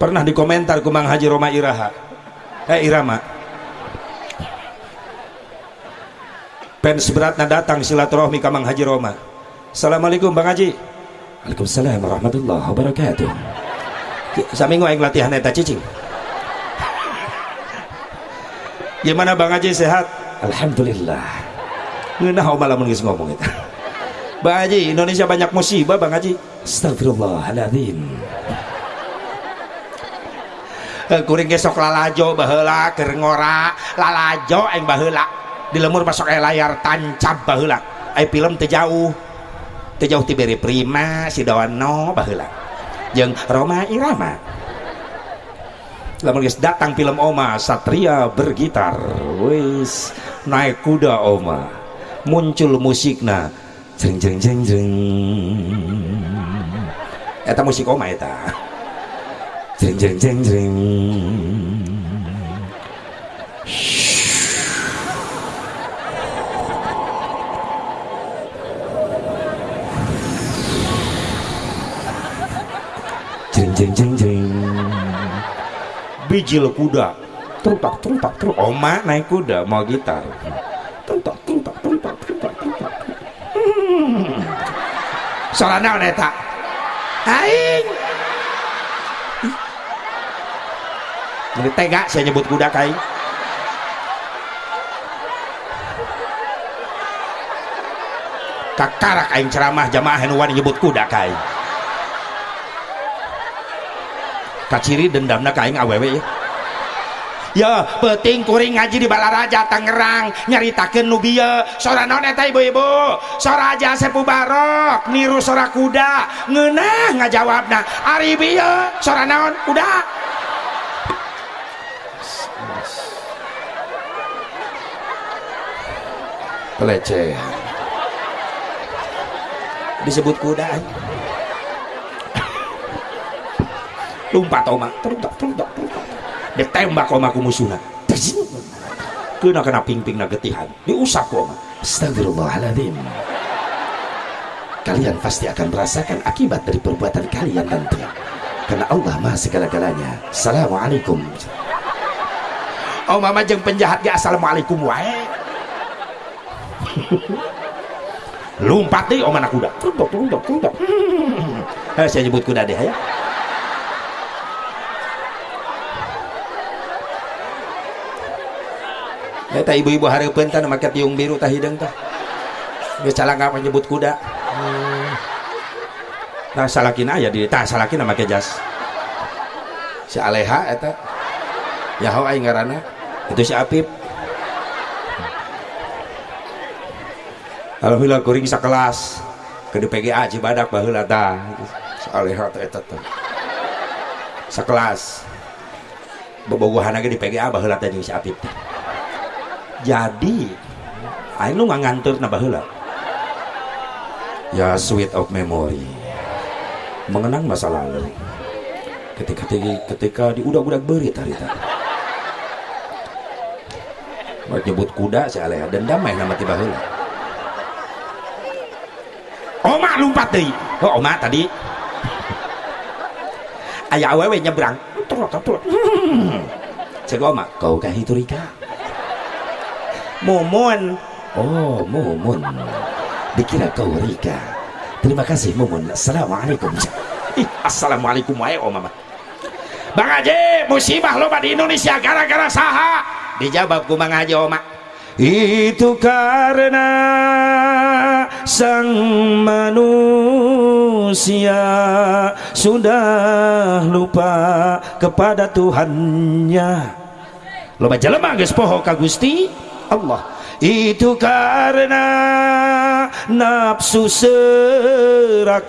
Pernah dikomentar kumang Haji Roma Iraha. Eh Irama. Pens beratna datang silaturahmi kamang Haji Roma. Assalamualaikum Bang Haji. Waalaikumsalam warahmatullahi wabarakatuh. Saminggu aing latihan eta cicing Gimana Bang Haji sehat? Alhamdulillah. Ngeunah malah geus ngomong itu. Bang Haji Indonesia banyak musibah Bang Haji. Astagfirullahaladzim eh, kuring gesok lalajo baheula keur ngora. Lalajo aing baheula. Di lemur masuk aya layar tancap baheula. Ai film teu jauh. Teu jauh ti beri prima si dawano baheula. Jeung Roma Irama lamun geus datang film Oma Satria bergitar. Wis naik kuda Oma. Muncul musikna jeng jeng jeng jeng eta musik Oma eta. Jeng jeng jeng jeng jeng jeng jeng jeng bijil kuda. Terutak terutak terus oma naik kuda mau gitar. Terutak terutak terutak terutak terutak hmm. soalnya neta. Aing. Ini tega saya nyebut kuda kai kakarak aing ceramah jamaah henuan nyebut kuda kai kaciri dendamna kaing awewe ya ya penting kuring ngaji di Balaraja Tangerang. Nyaritakeun nu bieu. Sora naon eta ibu-ibu? Sora aja sepu barok. Niru sora kuda. Ngeunah ngajawabna. Ari bieu. Sora naon? Kuda. Pelecehan. Disebut kuda lumpat oma teruntak teruntak teruntak. Ditembak oma ku musuhna kena kena ping-ping na getihan. Diusap oma. Astagfirullahaladzim. Kalian pasti akan merasakan akibat dari perbuatan kalian nanti. Karena Allah maha segala-galanya. Assalamualaikum. Oh mama jeng penjahat ya assalamualaikum wae. Lumpat deh om anak kuda teruntuk teruntuk teruntuk hmm. saya nyebut kuda deh ya Eta ibu-ibu hari pentan make tiung biru tah hidung tah. Geus calangka menyebut kuda. Hmm. Nah salakina aya di tah salakina make jas. Si Aleha eta. Yahoo aing ngaranna. Itu si Apip. Alhamdulillah kuring sakelas ke PGA Cibadak baheula tah. Aleha eta teh. Sakelas. Bobogohan lagi di PGA baheula teh si Apip teh jadi aing lu ngantur nambah heula ya sweet of memory mengenang masa lalu ketika ketika, ketika di udah-udah berit hari tadi Buat nyebut kuda saya aleh dan damai nama tiba heula. Oma lompat deui. Oh, oma tadi. Aya awewe nyebrang. Turut, turut. Cek oma, kau kah itu Rika? Mumun. Oh, Mumun. Dikira kau Rika. Terima kasih Mumun. Assalamualaikum. Assalamualaikum wae oma mah. Bang Haji, musibah loba di Indonesia gara-gara saha? Dijawab ku Bang Haji Oma. Itu karena sang manusia sudah lupa kepada Tuhannya. Loba jelema geus poho ka Gusti Allah. Itu karena nafsu serakah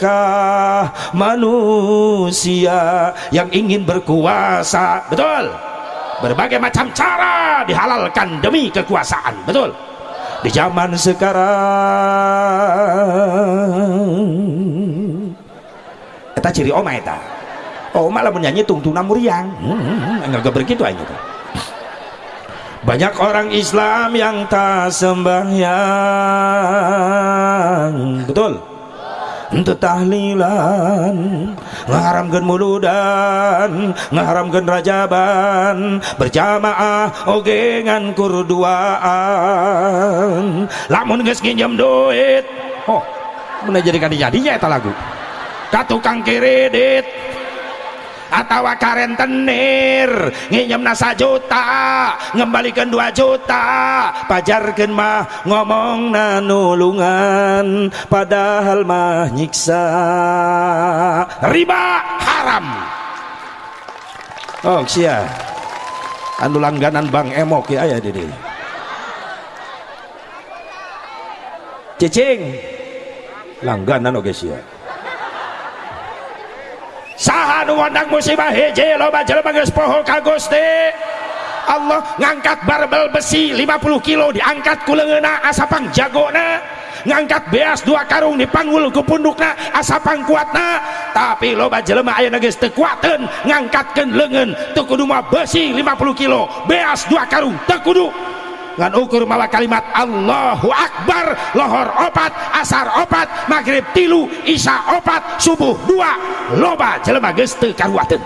manusia yang ingin berkuasa. Betul? berbagai macam cara dihalalkan demi kekuasaan betul di zaman sekarang kita ciri oma eta oma lah menyanyi tungtuna muriang hmm, enggak begitu aja banyak orang Islam yang tak sembahyang. Betul? Untuk tahlilan ngaharamkan muludan ngaharamkan rajaban berjamaah ogengan kurduaan. Lamun geus nginjem duit oh mana jadi jadinya eta lagu. Ka tukang kredit atau karen tenir. Nginjem nasa juta ngembalikan dua juta. Pajarkan mah ngomong nanulungan padahal mah nyiksa. Riba haram. Oh sia. Anu langganan bang emok ya ayah dede. Cicing. Langganan oke sia saha nu wadag musibah hiji loba jelema geus poho ka Gusti Allah ngangkat barbel besi 50 kilo diangkat ku leungeuna asapang jagona ngangkat beas dua karung dipanggul ku pundukna asapang kuatna. Tapi loba jelema ayeuna geus teu kuateun ngangkatkeun leungeun teu kudu mah besi 50 kilo beas dua karung teu kudu. Ngan ukur mawa kalimat Allahu Akbar lohor opat asar opat maghrib tilu isya opat subuh dua loba jelema geus teu karuateun.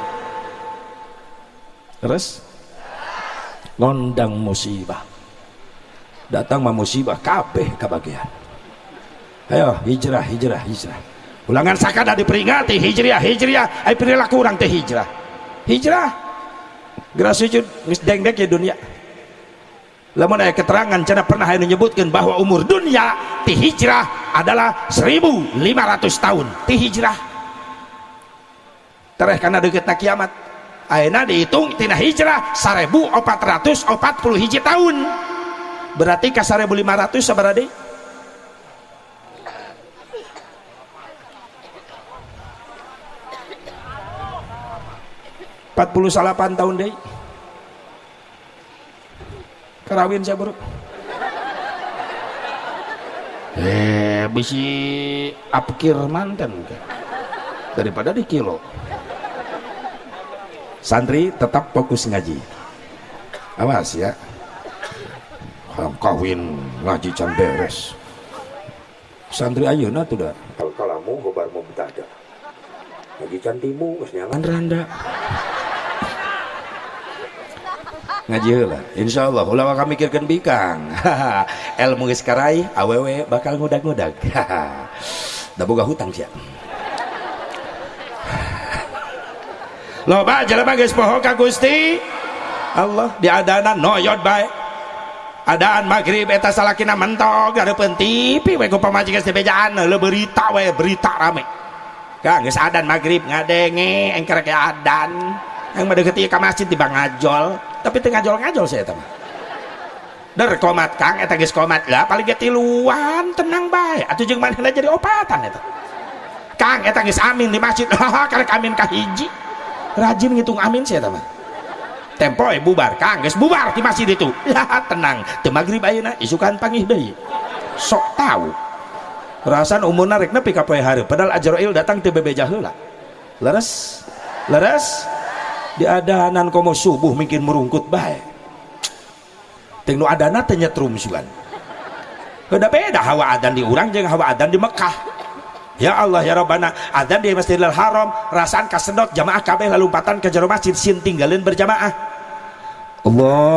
Terus? Ngondang musibah. Datang mah musibah kabeh kabagian ayo hijrah hijrah hijrah. Ulangan sakada diperingati hijriah hijriah. Ay perilaku orang teh hijrah. Hijrah? Geus sujud geus dengdek ya dunia lamun ada keterangan cina pernah yang menyebutkan bahwa umur dunia ti hijrah adalah 1500 tahun. Ti hijrah. Tereh karena deket kiamat ayeuna dihitung tina hijrah 1440 hiji tahun. Berarti ke 1500 sabarade empat puluh salapan tahun deh karawin saya bro. Eh bisi apkir manten daripada di kilo. Santri tetap fokus ngaji. Awas ya. Kawin ngaji can beres. Santri ayeuna tuh dah. Kalau kalamu hobar mau betaja ngaji can timu geus nyalan randa ngaji lah insya Allah ulah kami mikirkan bikang. Ilmu geus awewe bakal ngudag-ngudag. Da boga hutang sia. Loba jelema geus poho ka Gusti Allah diadana noyot bae. Adaan maghrib eta salakina mentok gareupeun TV we ku pamajikan sebejaan le berita we berita rame. Kang geus adan maghrib ngadenge engker ke adan. Yang mendekati ke masjid tiba ngajol tapi tengah ngajol ngajol saya teman der komat kang eta geus komat. Lah paling ge tiluan tenang bae. Atuh jeung manehna jadi opatan eta. Kang eta geus amin di masjid. Karek amin ka rajin ngitung amin saya teman tempo eh bubar. Kang geus bubar di masjid itu. Ya tenang. Teu magrib ayeuna isukan pangih deui. Sok tahu. Rasan umurna rek nepi ka hari padahal Ajrail datang teu bebeja heula. Leres. Leres di adanan komo subuh mungkin merungkut baik. Ting nu adana teh nyetrum sugan beda beda hawa adan di urang hawa adan di Mekah. Ya Allah ya Rabbana adzan di Masjidil Haram rasaan kasedot jamaah kabeh lalu lompatan ke jero masjid sin tinggalin berjamaah. Allahu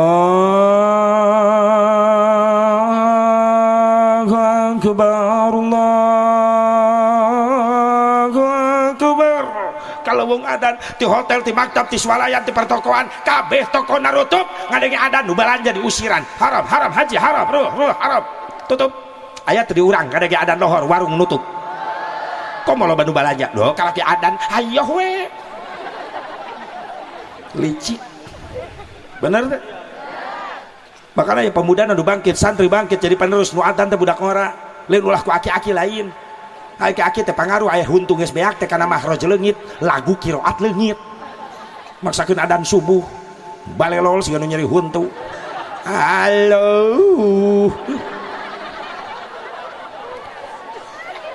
akbar Allahu adan di hotel di maktab di swalayan di pertokoan kabeh toko narutup ngadengi adan nu balanja di usiran. Haram haram haji haram ruh ruh haram. Tutup. Ayat di urang ngadengi adan lohor warung nutup. Kok mau loba balanja loh kalau ki adan ayo we. Licik. Bener deh makanya ya pemuda nu bangkit santri bangkit jadi penerus nu adan budak ngora. Lain ulah ku aki-aki lain pangaruh ayah huntung beak kana mahroj leungit lagu kiroat leungit. Maksakeun adan subuh balelol sih nu nyeri huntu. Halo.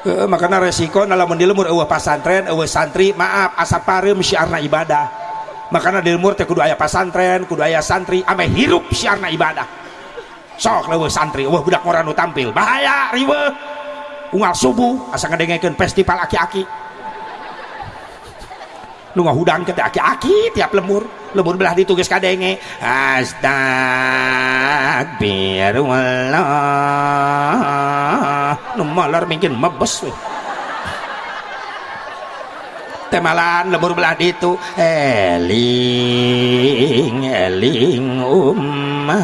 Uh, makanya resiko dalam mendilemur eueuh pasantren eueuh santri maaf asap pareum syiarna ibadah. Makanya dilemur teh kudu aya pasantren kudu aya santri ame hirup syiarna ibadah. Sok leueuh santri eueuh budak ngora nu tampil. Bahaya riweuh unggal subuh asa ngadengekeun festival aki-aki. Nu ngahudang ke aki-aki tiap lemur. Lemur belah ditugas kadenge. Astagfirullah nu malar mungkin mebes we temalan lemur belah ditu. Eling eling umat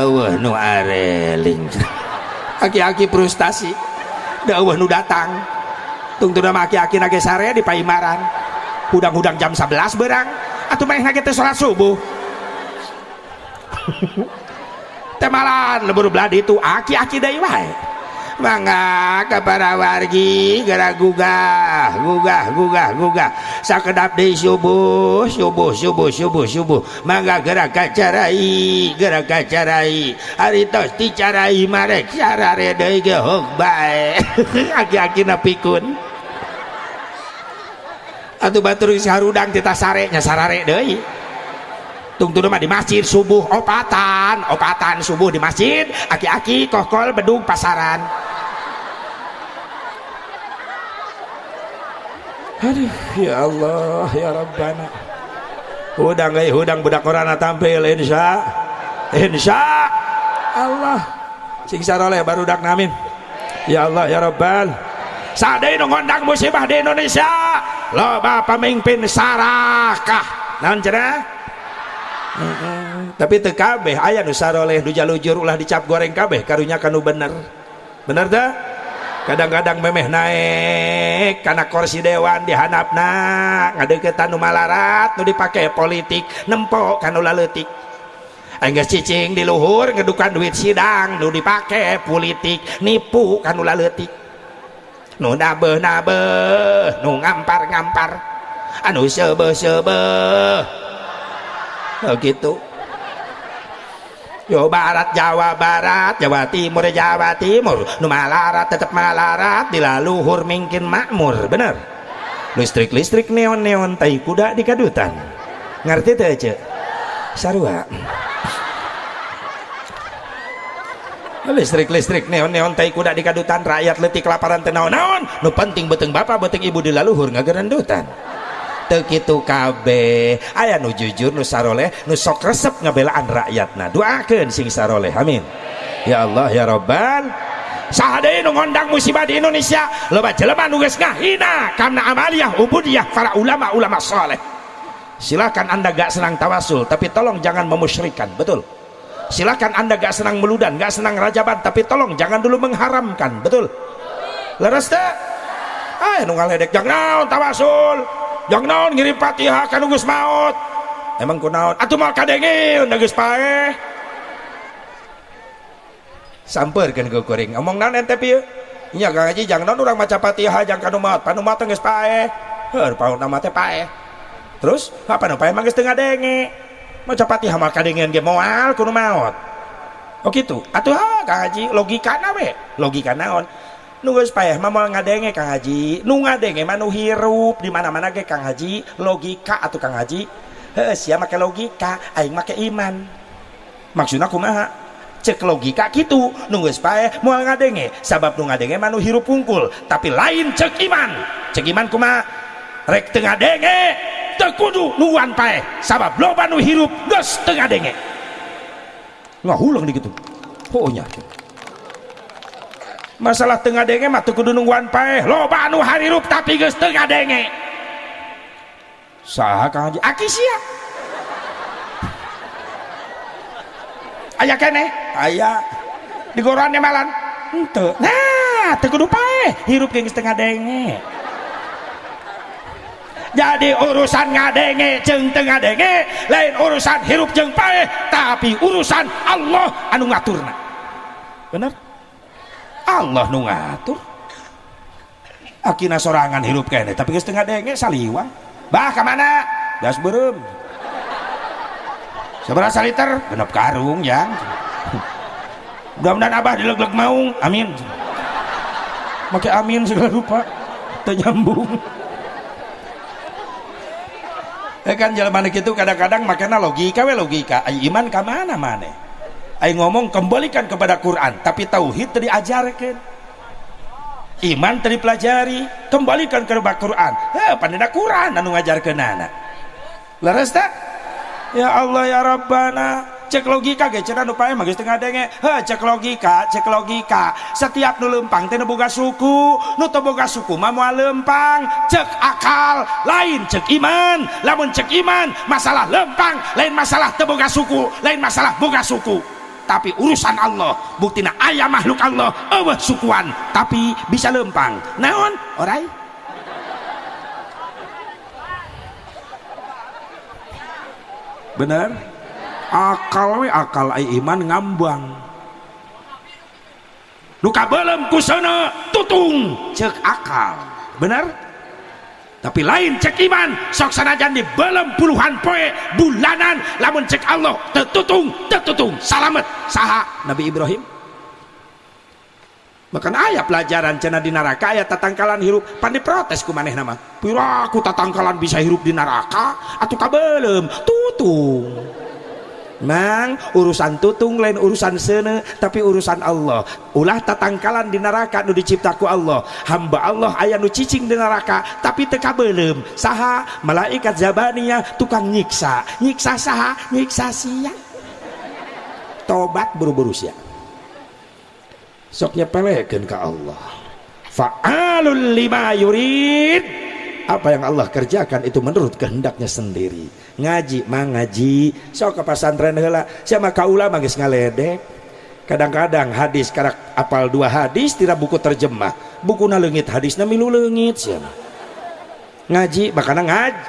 awah nu areling aki-aki frustasi. Dawah nu datang. Tungtu nama aki-aki nage sare di paimaran. Hudang-hudang jam 11 berang atau main nage teh sholat subuh. Temalan lebur beladi itu aki-aki dari wae mangga kepada wargi gara gugah gugah gugah gugah. Sakedap di subuh subuh subuh subuh subuh. Mangga gerak kacarai gerak kacarai. Hari tos dicarai marek sarare deui ge hok bae. Aki-aki na pikun atuh batur sarudang tita sarenya sarare deui tungtu mah di masjid subuh opatan. Opatan subuh di masjid aki-aki kokol bedung pasaran. Aduh ya Allah ya Rabbana. Hudang eh hudang budak korana tampil insya. Insya Allah. Sing saroleh baru dak namin. Ya Allah ya Rabbal. Sadai ngondang musibah di Indonesia. Loba pemimpin sarakah tapi teu kabeh aya nu nusaroleh duja lujur ulah dicap goreng kabeh karunya kan bener. Bener dah? Kadang-kadang memeh naik karena kursi Dewan dihanap ngadeukeutan nu malarat nu dipake politik nempo kan ulah letik Angges cicing di luhur ngedukan duit sidang nu dipake politik nipu kan ulah letik nu nabe nabe nu ngampar ngampar anu seubeuh seubeuh oh, gitu. Yo Barat Jawa Barat Jawa Timur Jawa Timur. Nu malarat tetap malarat dilaluhur mungkin makmur bener. Listrik listrik neon neon tai kuda di kadutan. Ngerti tuh aja sarua. Listrik listrik neon neon tai kuda di kadutan rakyat letik kelaparan tenaon naon nu penting beteng bapak beteng ibu dilaluhur ngagerendutan kitu kabeh. Aya nu jujur nu saroleh nu sok resep ngabelaan rakyatna. Doakeun sing saroleh. Amin. Ya Allah ya Rabbal. Sahade nu ngondang musibah di Indonesia. Loba jelema nu geus ngahina karena amaliyah ubudiyah para ulama-ulama soleh. Silakan anda gak senang tawasul tapi tolong jangan memusyrikan betul? Silakan anda gak senang meludan gak senang rajaban tapi tolong jangan dulu mengharamkan betul? Leres teh ah nu ngaledek jangan tawasul jangan naon ngirim fatihah kan geus maut. Emang kunaon atuh mal kadenge geus pae. Sampeurkeun ke kuring. Ngomong naon ente pieu? Nya Kang Haji jangan naon urang maca fatihah jangan kanu maut? Panu maut geus pae. Heur paut nama teh pae. Terus apa nu pae? Mah geus teu ngadenge. Maca fatihah mal kadengeun ge moal kudu maut. Oh gitu. Atuh ah Kang Haji logika we? Logika naon nu geus payah mah moal ngadenge Kang Haji. Nu ngadenge mah hirup. Di mana-mana ge Kang Haji. Logika atau Kang Haji. Heuh sia make logika aing make iman. Maksudna kumaha? Cek logika gitu nunggu pae moal ngadenge. Sabab nu ngadenge manu hirup pungkul tapi lain cek iman. Cek iman kumaha? Rek tengah denge tekudu nuan pae sabab loba nu hirup geus tengah denge ngahulang di gitu oh masalah tengah denge mah teu kudu nungguan pae loba nu harirup tapi geus tengah denge. Saha kang haji? Aki sia. Aya kene? Aya. Di gorannya malan? Henteu nah teu kudu pae hirup geus tengah denge. Jadi urusan ngadenge jeng tengah denge lain urusan hirup jeng pae tapi urusan Allah anu ngaturna. Bener Allah nu ngatur. Akina sorangan hirup kene tapi geus tengah denge saliwang. Bah ke mana? Gas berem. Seberapa liter genep karung ya mudah-mudahan abah dileg-leg maung. Amin. Pakai amin segala rupa. Ternyambung. Eh kan jalan gitu kadang-kadang makanya logika we logika. Iman ke mana mana ay ngomong kembalikan kepada Quran tapi tauhid tadi ajarkan iman tadi pelajari kembalikan kepada Quran. Eh pandina Quran anu ngajarkeun anak. Leres tak? Ya Allah ya Rabbana cek logika ge cenah nu pae geus tengah denge he cek logika cek logika. Setiap nu lempang teh boga suku nu teu boga suku mah moal lempang. Cek akal lain cek iman. Lamun cek iman masalah lempang lain masalah teu boga suku lain masalah boga suku tapi urusan Allah. Buktina ayah makhluk Allah. Eueuh sukuan. Tapi bisa lempang. Naon? Orai? Bener? Akal we akal ai iman ngambang. Luka belum kusana tutung. Cek akal. Bener tapi lain cek iman. Sok sanajan di belum puluhan poe bulanan. Lamun cek Allah tetutung tetutung salamet. Saha Nabi Ibrahim? Bahkan ayat pelajaran cina di neraka ayat tatangkalan hirup. Pandi protes ku maneh nama. Pira aku tatangkalan bisa hirup di neraka? Atau kabelem. Tutung Mang urusan tutung lain urusan sene tapi urusan Allah. Ulah tatangkalan di neraka nu diciptaku Allah. Hamba Allah ayah nu cicing di neraka tapi teka belum saha malaikat zabaniyah tukang nyiksa. Nyiksa saha nyiksa sia. Tobat buru-buru sia. Sok nyepelekeun ka Allah. Fa'alul lima yurid. Apa yang Allah kerjakan itu menurut kehendaknya sendiri ngaji mah ngaji. Sok ke pesantren heula. Siapa kaula mah geus ngaledek. Kadang-kadang hadis karak apal dua hadis tidak buku terjemah. Buku na leungit hadisna milu leungit siapa ngaji makana ngaji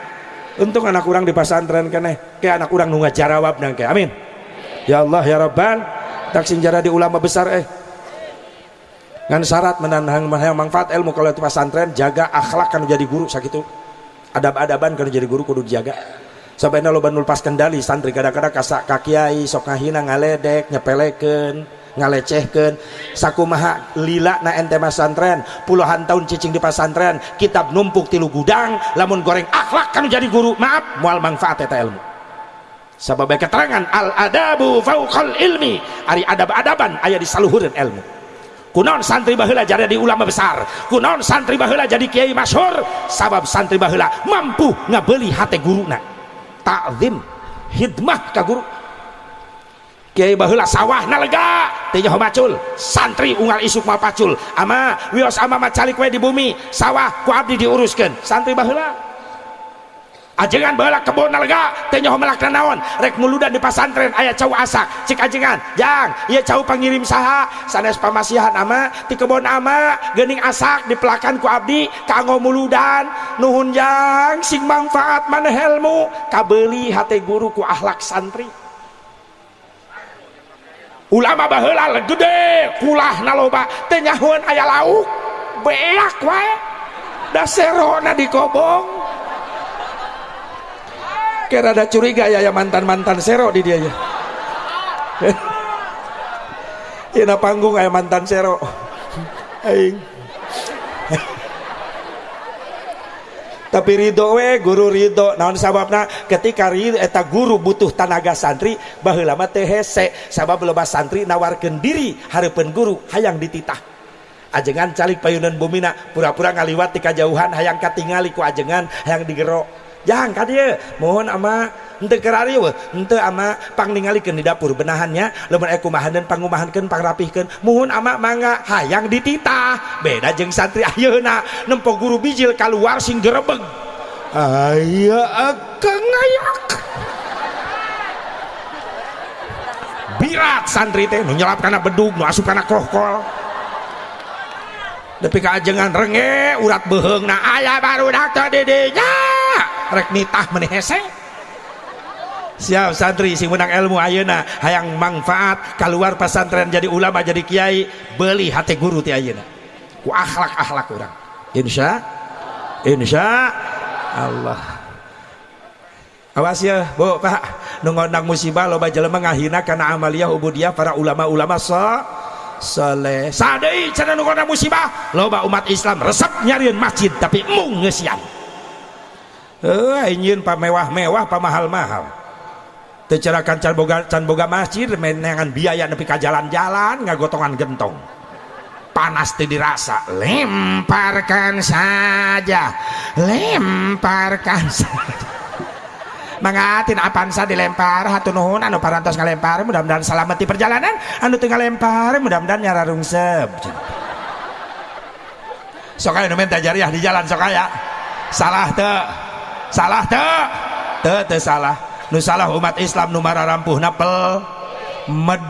untung anak kurang di pesantren keneh. Kayak anak kurang nu ngajarawab nang amin. Ya Allah ya Rabbal. Tak sinjara di ulama besar eh. Ngan syarat menanang menang manfaat ilmu. Kalau itu pesantren jaga akhlak kan jadi guru sakitu adab-adaban kan jadi guru kudu dijaga sampai lo banul pas kendali santri kadang-kadang kasak kakiai sok ngahina ngaledek nyepeleken ngalecehken sakumaha lila na ente pesantren puluhan tahun cicing di pesantren kitab numpuk tilu gudang lamun goreng akhlak kan jadi guru maaf mual manfaat eta ilmu. Sabab keterangan al adabu fauqal ilmi ari adab-adaban aya di saluhureun ilmu. Kunon santri bahula jadi di ulama besar? Kunon santri bahula jadi kiai masyhur? Sabab santri bahula mampu ngabeli hati guruna takzim hidmah ka guru. Kiai bahula sawah nalega. Tanya macul santri unggal isuk mal pacul. Ama wios ama macalik we di bumi sawah ku abdi diuruskan santri bahula ajengan bala kebun nalega. Tenyoh melak naon? Rek muludan di pasantren ayah cau asak. Cik ajengan jang iya cau pangirim saha. Sanes pamasihan ama di kebun ama gening asak di pelakan ku abdi kanggo muludan. Nuhun jang sing manfaat mana helmu? Kabeli hati guru ku ahlak santri. Ulama baheula gede kulah naloba. Tenyahun ayah lauk beak wae. Daserona dikobong kira ada curiga ya ya mantan-mantan sero di dia ya. Ina panggung kayak mantan sero. Aing. Tapi ridho we guru ridho naon sababna? Ketika ridho eta guru butuh tanaga santri baheula mah teu hese. Sabab loba santri nawarkeun diri hareupeun guru hayang dititah. Ajengan calik payunan bumina pura-pura ngaliwat di kajauhan hayang katingali ku ajengan hayang digero jangan ka dia. Mohon ama ente kerari we ente ama pang ningalikeun di dapur benahannya. Lamun aku mahaneun pangumahankeun pangrapihkeun muhun ama mangga hayang dititah beda jeung santri ayeuna nempo guru bijil kaluar sing gerebeg aya akang ngayak. Birat santri teh nu nyelap kana bedug nu asup kana krokol tapi keajengan renge urat beheng na ayah baru dakta didinya. Rek nitah menihese siap santri sing menang ilmu ayeuna. Hayang manfaat keluar pesantren jadi ulama jadi kiai beli hati guru ti ayeuna. Ku akhlak akhlak orang insya insya Allah. Awas ya bu pak. Nungondang musibah loba jelema ngahina karena amalia ubudiyah para ulama-ulama so soleh. Sadai cina nungondang musibah loba umat Islam resep nyariin masjid tapi mung ngesian eh ingin pa mewah-mewah pa mahal-mahal. Can boga can boga masjid menengan biaya nepi ka jalan-jalan ngagotongan gentong. Panas teh dirasa lemparkan saja lemparkan saja. Mangatin apaan sa dilempar hatu nuhun anu parantos ngalempar mudah-mudahan selamat di perjalanan. Anu tinggal lempar mudah-mudahan nyara rungsep sok aya nu jariah di jalan sok aya. Salah teu salah teu teu teu salah. Nu salah umat Islam nu mara rampuh napel. Med.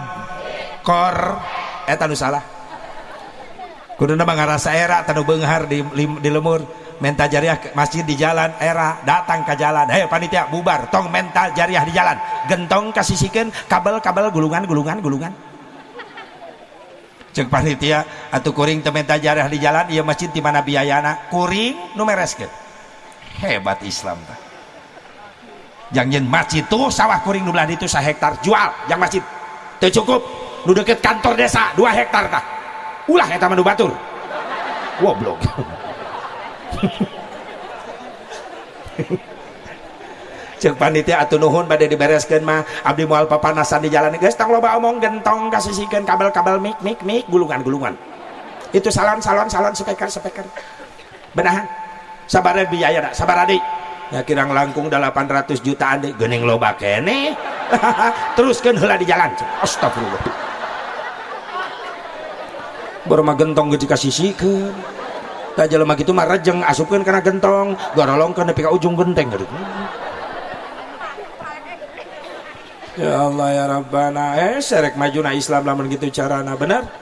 Kor. Eta nu salah. Kuduna ngarasa era tanu beunghar di, di lemur. Mental jariah masjid di jalan era datang ke jalan. Hei panitia bubar. Tong mental jariah di jalan. Gentong kasisikan kabel-kabel gulungan gulungan cek panitia atau kuring mental jariah di jalan iya masjid di mana biayana? Kuring numereskeun hebat Islam tak jangan masjid tuh sawah kuring nu itu sa hektar jual. Yang masjid itu cukup nu deket kantor desa dua hektar kah ulah ya taman batur. Goblok. Cek panitia atuh nuhun pada dibereskan mah abdi moal papanasan di jalan. Guys tang loba omong gentong kasihkan kabel-kabel mik mik mik gulungan-gulungan. Itu salon salon salon speaker speaker benahan sabar biaya sabar adik. Ya kirang langkung 800 jutaan deh gening loba kene teruskan hela di jalan. Astagfirullah. Baru mah gentong gede kasih sikeun tak jelema gitu mah rejeng asupkeun karena gentong. Garolongkeun nepi ka ujung genteng gitu Ya Allah ya Rabbana. Eh serek maju na Islam lamun gitu carana benar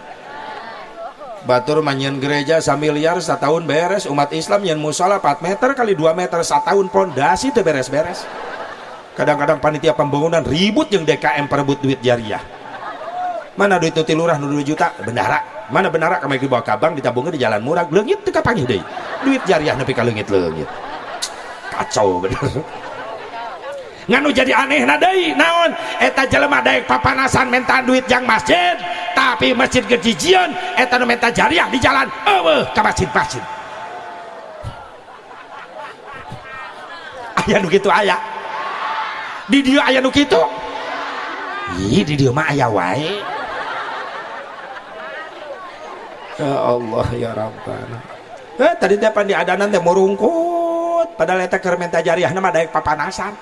Batur manyen gereja samiliar setahun beres. Umat Islam yang musola 4 meter kali 2 meter setahun pondasi itu beres-beres. Kadang-kadang panitia pembangunan ribut yang DKM perebut duit jariah. Mana duit itu lurah 2 juta? Bendara mana bendara kami dibawa kabang ditabungnya di jalan murah? Leungit itu kapan deh duit jariah nepi ka leungit-leungit kacau bener. Nganu jadi aneh nadai naon? Eta jelema daek papanasan minta duit yang masjid tapi masjid kejijian eta nu minta jariah di jalan. Eueuh ka masjid-masjid. Aya nu kitu aya di dia aya nu kitu ih di dia mah aya wae. Ya Allah ya Rabbana. Eh tadi teh pan di adanan teh murungkut padahal eta keur minta jariah nama daek papanasan.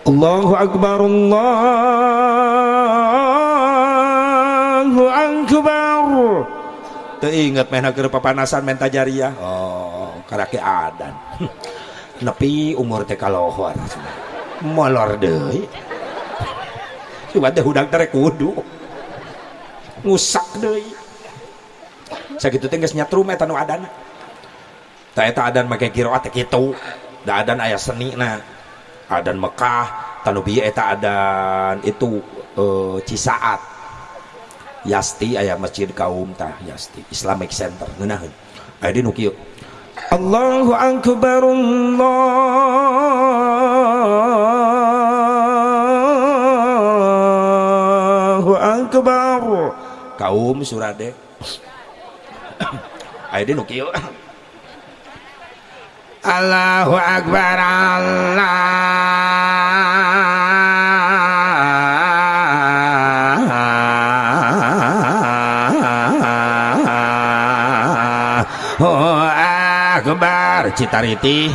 Allahu Akbar Allahu Akbar. Teringat main ke papanasan menta jariah oh karake adan. Nepi umur teh kalohor. Molor deui. Coba teh hudak teh kudu. Ngusak deui. Sakitu teh geus nyatrum eta nu adan. Tah eta adan make kiroat teh kitu. Da adan aya seni na. Adan Mekah tanubi eta adan itu uh, Cisaat Yasti ayah masjid kaum tah Yasti. Islamic Center ngeunaheun aya di nu kieu Allahu akbar Allahu akbar. Kaum surade aya di nu kieu Allahu Akbar Allah Citariti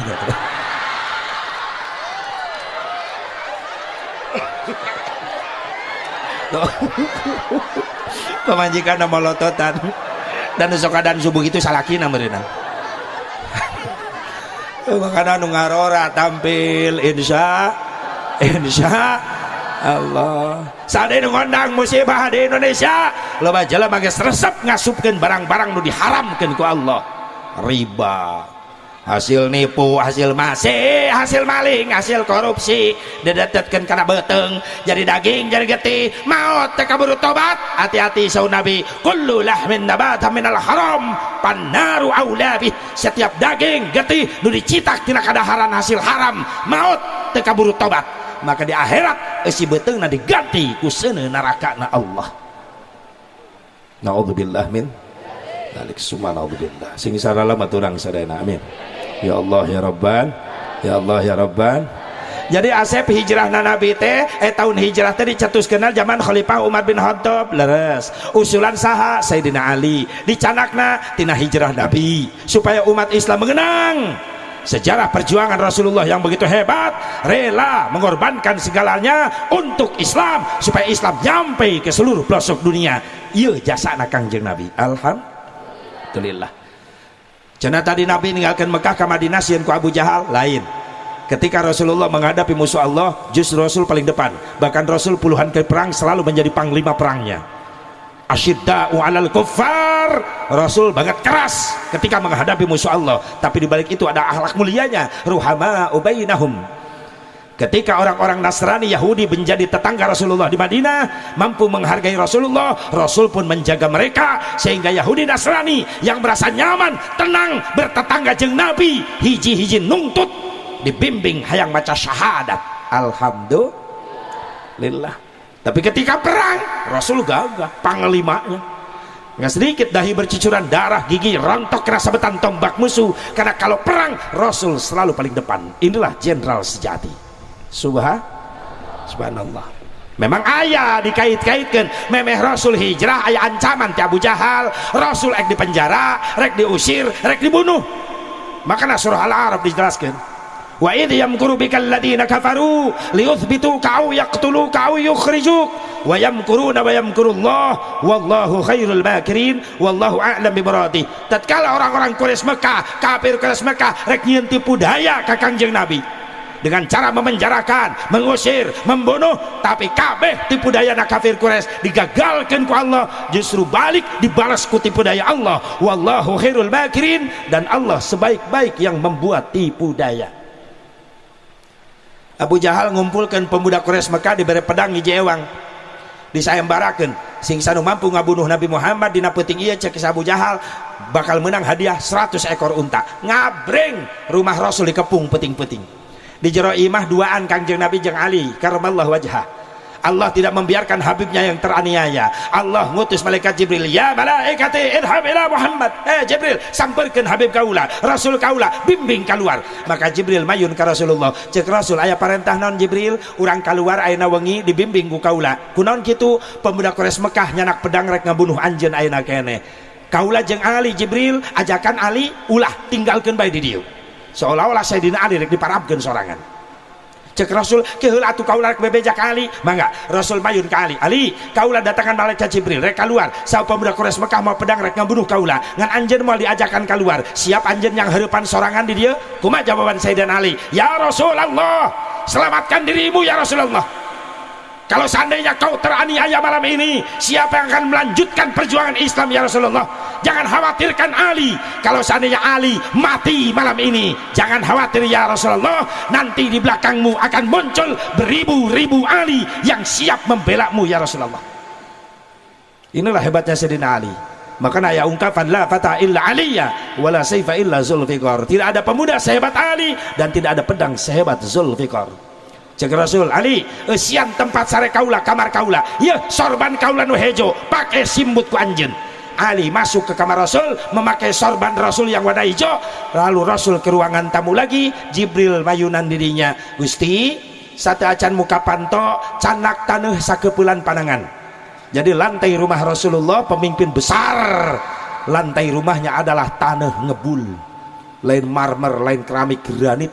pemajikan nama lototan. Dan sokadan subuh itu salakina mereka makanya nu ngarora tampil insya insya Allah. Saat ini ngondang musibah di Indonesia baca lah bagai resep ngasupkan barang-barang nu diharamkan ku Allah. Riba hasil nipu hasil masih hasil maling hasil korupsi. Didetetkan karena beteng jadi daging jadi getih teka buru tobat. Hati-hati sau nabi. Kullu lahmin nabata minal haram. Pannaru awlabih setiap daging getih nu dicitak tina kadaharan hasil haram. Maut teka buru tobat. Maka di akhirat isi beteng na diganti ku neraka na Allah. Na'udzubillah min dalik. Subhanallah. Sing sarala maturang sadayana amin ya Allah ya Rabban. Ya Allah ya Rabban. Jadi Asep hijrah na Nabi teh eh tahun hijrah teh dicetus kenal zaman Khalifah Umar bin Khattab. Leres. Usulan saha Sayyidina Ali. Dicanakna tina hijrah Nabi. Supaya umat Islam mengenang. Sejarah perjuangan Rasulullah yang begitu hebat. Rela mengorbankan segalanya untuk Islam. Supaya Islam nyampe ke seluruh pelosok dunia. Iya jasa kangjeng Nabi. Alhamdulillah Cina tadi Nabi meninggalkan Mekah ke Madinah sian ku Abu Jahal lain. Ketika Rasulullah menghadapi musuh Allah justru Rasul paling depan. Bahkan Rasul puluhan kali perang selalu menjadi panglima perangnya. Asyidda'u alal kuffar. Rasul banget keras ketika menghadapi musuh Allah. Tapi dibalik itu ada akhlak mulianya. Ruhama ubainahum ketika orang-orang Nasrani Yahudi menjadi tetangga Rasulullah di Madinah mampu menghargai Rasulullah Rasul pun menjaga mereka sehingga Yahudi Nasrani yang merasa nyaman tenang bertetangga jeng Nabi hiji-hiji nungtut dibimbing hayang maca syahadat. Alhamdulillah. Tapi ketika perang Rasul gagah panglimanya nggak sedikit dahi bercucuran darah gigi rontok kerasa betan tombak musuh. Karena kalau perang Rasul selalu paling depan. Inilah jenderal sejati subhan subhanallah. Memang ayah dikait-kaitkan memeh Rasul hijrah ayah ancaman ti Abu Jahal. Rasul ek di penjara rek diusir rek dibunuh. Makanya surah Al-Arab dijelaskan wa idh yamkuru bikal ladina kafaru liyuthbituka aw yaqtuluka aw yukhrijuk. Wa yamkuruna wa yamkurullah wallahu khairul makirin wallahu a'lam bimaradi tatkala orang-orang Quraisy Mekah kafir Quraisy Mekah rek nyieun tipu daya ka Kangjeng Nabi dengan cara memenjarakan, mengusir, membunuh tapi kabeh tipu daya kafir Quraisy digagalkan ku Allah justru balik dibalas ku tipu daya Allah. Wallahu khairul makirin dan Allah sebaik-baik yang membuat tipu daya. Abu Jahal ngumpulkan pemuda Quraisy Mekah diberi pedang hiji ewang disayembarakan sing sanu mampu ngabunuh Nabi Muhammad dina peuting ieu cek Abu Jahal bakal menang hadiah 100 ekor unta. Ngabreng rumah Rasul dikepung peting-peting di jero imah duaan kangjeng Nabi jeng Ali. Karamallah wajah Allah tidak membiarkan Habibnya yang teraniaya. Allah ngutus malaikat Jibril ya malaikati idhab ila Muhammad. Eh Jibril samperkan Habib kaula Rasul kaula bimbing keluar. Maka Jibril mayun ke Rasulullah. Cek Rasul ayah perintah non Jibril? Orang keluar ayana wengi dibimbing ku kaula. Kunon gitu pemuda Quraisy Mekah nyanak pedang rek ngabunuh anjen ayana kene. Kaula jeng Ali Jibril ajakan Ali ulah tinggalkan bayi di dia seolah-olah Sayyidina Ali rek diparabkeun sorangan. Cek Rasul keheul atuh kaula rek bebeja kali mangga Rasul mayun ka Ali. Kaula datangan malaikat Jibril rek keluar saw pemuda Quraisy Mekah mau pedang rek ngabunuh kaula ngan anjeun mau diajakan keluar siap anjeun yang harapan sorangan di dia kumaha jawaban Sayyidina Ali ya Rasulullah selamatkan dirimu ya Rasulullah. Kalau seandainya kau teraniaya malam ini siapa yang akan melanjutkan perjuangan Islam ya Rasulullah jangan khawatirkan Ali. Kalau seandainya Ali mati malam ini jangan khawatir ya Rasulullah. Nanti di belakangmu akan muncul beribu-ribu Ali yang siap membela mu ya Rasulullah. Inilah hebatnya Sayyidina Ali. Maka ya ungkapan la fata illa aliyya wala sayfa illa zulfikar. Tidak ada pemuda sehebat Ali dan tidak ada pedang sehebat zulfikar. Cek Rasul Ali esian tempat sare kaula kamar kaula. Ya sorban kaula nu hejo. Pakai simbut ku anjen Ali masuk ke kamar Rasul memakai sorban Rasul yang warna hijau. Lalu Rasul ke ruangan tamu lagi Jibril mayunan dirinya. Gusti satu acan muka panto canak tanah sakepulan panangan jadi lantai rumah Rasulullah pemimpin besar. Lantai rumahnya adalah tanah ngebul. Lain marmer lain keramik granit.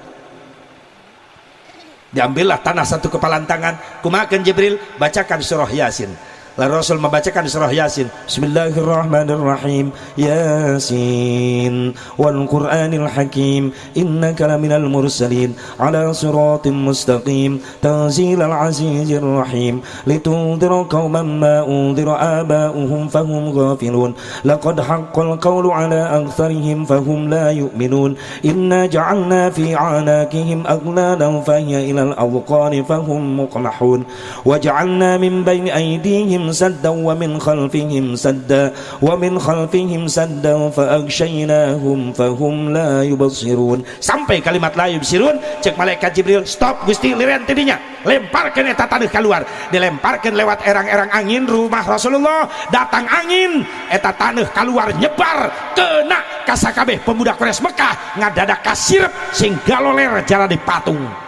Diambillah tanah satu kepalan tangan. Kumakan Jibril? Bacakan surah Yasin Rasul membacakan surah Yasin. Bismillahirrahmanirrahim. Yasin wal Qur'anil Hakim. Innaka laminal mursalin ala siratim mustaqim. Tanzilal azizir rahim. Litundira qauman ma undira aba'uhum fahum ghafilun. Laqad haqqal qawlu ala aktharihim fahum la yu'minun. Inna ja'alna fi 'anakihim aghlalan fahiya ila al-awqani fahum muqmahun. Waja'alna min bayni aydihim خلفهم سدا ومن خلفهم سدا ومن خلفهم سدا فأغشيناهم فهم لا يبصرون sampai kalimat la yubsirun cek malaikat Jibril stop Gusti liren tidinya lemparkan eta tanah keluar dilemparkan lewat erang-erang angin rumah Rasulullah datang angin eta tanah keluar nyebar kena kasakabeh pemuda Quraisy Mekah ngadadak kasirep sing galoler jalan di patung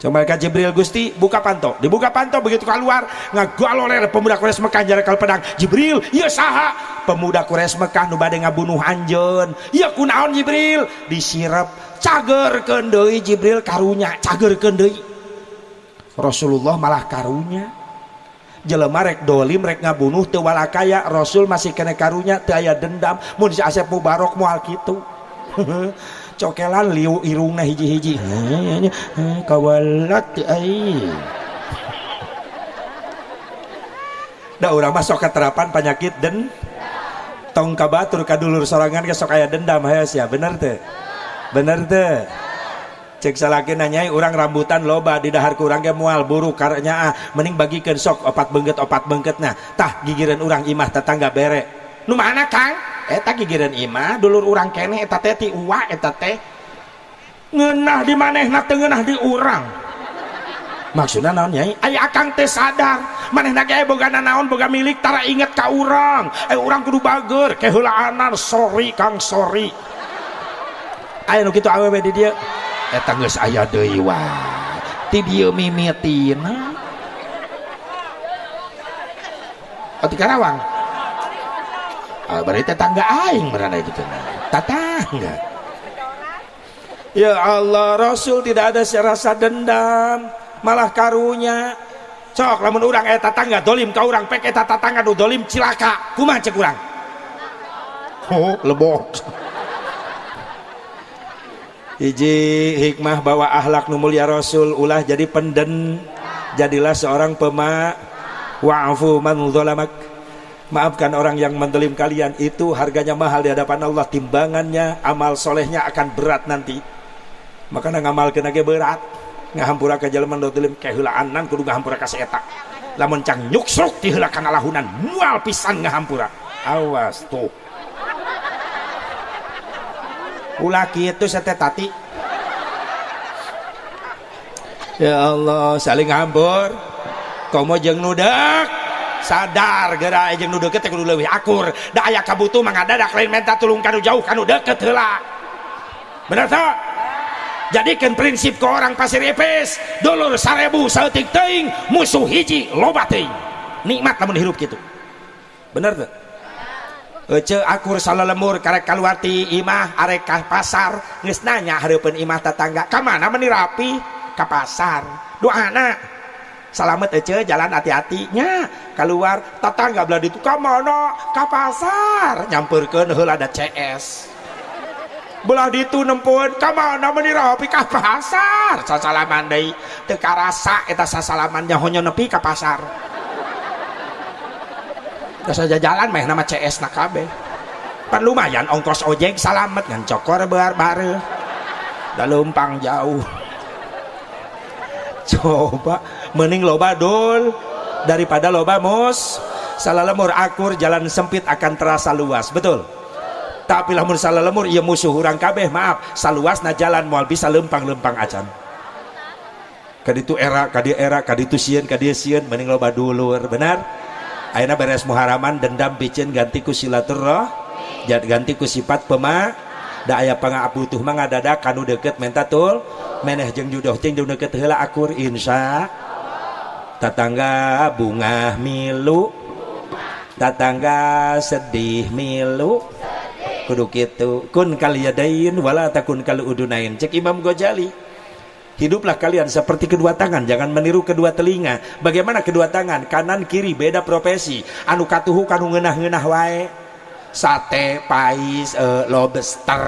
Coba malaikat Jibril Gusti buka panto dibuka panto begitu keluar ngagol oleh pemuda Quraisy Mekah jarak kal pedang. Jibril iya saha? Pemuda Quraisy Mekah nu bade ngabunuh anjeun iya kunaon Jibril? Disirep cager deui Jibril karunya cager deui. Rasulullah malah karunya. Jelema rek dolim rek ngabunuh teu walakaya Rasul masih kena karunya teu dendam. Mun si Asep Mubarok moal kitu cokelan liu irungna hiji-hiji kawalat ai da urang mah sok keterapan penyakit dan tong kabatur kadulur sorangan ke sok aya dendam hayas ya bener teh. Bener teh. Cek salaki nanyai orang rambutan loba di dahar kurang ke mual buru karena ah. Mending bagikan sok opat bengket opat bengket nah tah gigiran orang imah tetangga bere. Nu mana kang eta gigireun imah dulur urang keneh eta teh ti uwa eta teh ngeunah di manehna teu ngeunah di urang. Maksudna naon nyai? Aya akang teh sadar manehna ge boga naon boga milik tara inget ka urang. Eh urang kudu bager keheulaanan sorry kang sorry. Aya nu kitu awewe di dieu. Eta geus aya deui wae ti dieu mimitina. Oh, di Karawang? Ah, berarti tetangga aing berada gitu tetangga. Ya Allah Rasul tidak ada rasa dendam malah karunya. Cok lamun urang eh tetangga dolim kau urang pek eta tetangga nu dolim cilaka. Kumaha cek urang? Oh lebok. Iji hikmah bawa ahlak nu mulia Rasul ulah jadi penden jadilah seorang pemak. Wa'fu man zalamak maafkan orang yang mendelim kalian. Itu harganya mahal di hadapan Allah. Timbangannya amal solehnya akan berat nanti. Maka ngamal kena berat. Ngahampura ke jalan mendodelim kehulaanan kudu ngahampura ke seeta lamun cang nyuksruk dihelakan alahunan mual pisan ngahampura awas tuh. Ulaki itu setetati ya Allah saling ngambur. Komo jeng nudak sadar gerak jeung nu deket kudu leuwih akur. Da aya kabutuh mah ngadadak lain minta tulung kanu jauh kanu deket heula. Bener tak jadikan prinsip ke orang pasir epes dulur sarebu saeutik teuing musuh hiji loba teuing. Nikmat lamun hirup gitu bener tuh Ece akur salah lemur karek keluar ti imah arek ka pasar geus nanya hareupeun imah tetangga ka mana meni rapi? Ka pasar. Doana selamat aja jalan hati-hatinya. Keluar tetangga belah itu ke mana ke pasar. Nyamperkan hal ada CS belah itu nempun ke mana menirapi ke pasar. Sasalaman deh teka rasa kita sasalamannya hanya nepi ke pasar. Gak saja jalan mah nama CS nak kabe pan lumayan ongkos ojek salamet ngan cokor bar bare dah lumpang jauh. Coba mending loba dul. Daripada loba mus. Salah lemur akur jalan sempit akan terasa luas. Betul? Tapi lamun salah lemur ia musuh orang kabeh maaf. Saluas na jalan mual bisa lempang-lempang acan. Kaditu era kadi era kaditu sieun kadi sieun mending loba dulur benar? Aina beres muharaman dendam picen ganti ku silaturah jadi ganti ku sifat pema. Da aya pangabutuh mah ngadadak kanu deket menta tul. Meneh jeung judoh jeung deket heula akur insya tatangga bunga milu tatangga sedih milu kudu kitu kun kaliyadain wala takun kal udunain cek Imam Ghazali Hiduplah kalian seperti kedua tangan, jangan meniru kedua telinga. Bagaimana kedua tangan? Kanan kiri beda profesi. Anu katuhu kanu ngenah-ngenah wae. Sate, pais, uh, lobster.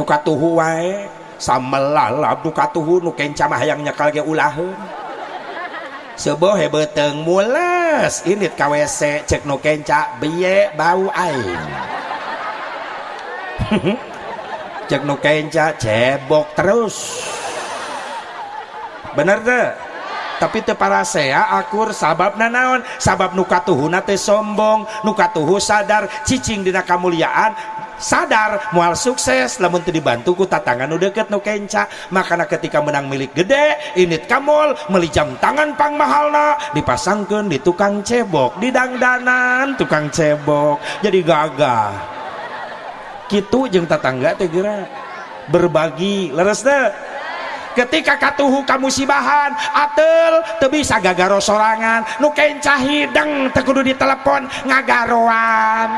Nu katuhu wae samelalap nu katuhu nu kenca mah hayang nyekal ge ulaheun. Hebeteng mules, ini KWC cek nu kenca biye bau aing. cek nu kenca cebok terus bener deh tapi te saya akur sabab nanaon sabab nukatuhuna teh sombong nukatuhu sadar cicing dina kamuliaan sadar mual sukses lamun teu dibantu ku tatangan nu deket nu kenca. Makana ketika menang milik gede init kamol meli jam tangan pang mahalna. Dipasangkeun di tukang cebok di dangdanan tukang cebok. Jadi gagah. Gitu jeng tetangga teh berbagi leres deh ketika katuhu kamu sibahan atel teu bisa gagaro sorangan. Nu kencah hideng teu kudu ditelepon ngagaroan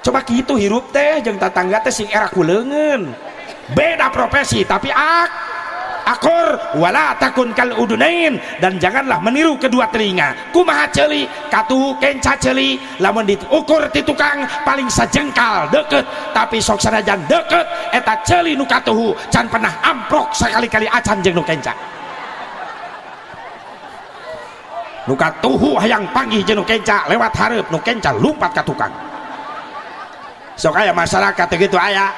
coba gitu hirup teh jeng tetangga teh sing era kuleungeun beda profesi tapi ak akur wala takun kal udunain. Dan janganlah meniru kedua telinga. Kumaha celi katuhu kenca celi lamun diukur di tukang paling sajengkal deket. Tapi sok sanajan deket eta celi nu katuhu can pernah amprok sekali-kali acan jeng nu kenca. Nu katuhu hayang panggih jeung nu kenca lewat hareup nu kenca lumpat ka tukang sok aya masyarakat gitu aya.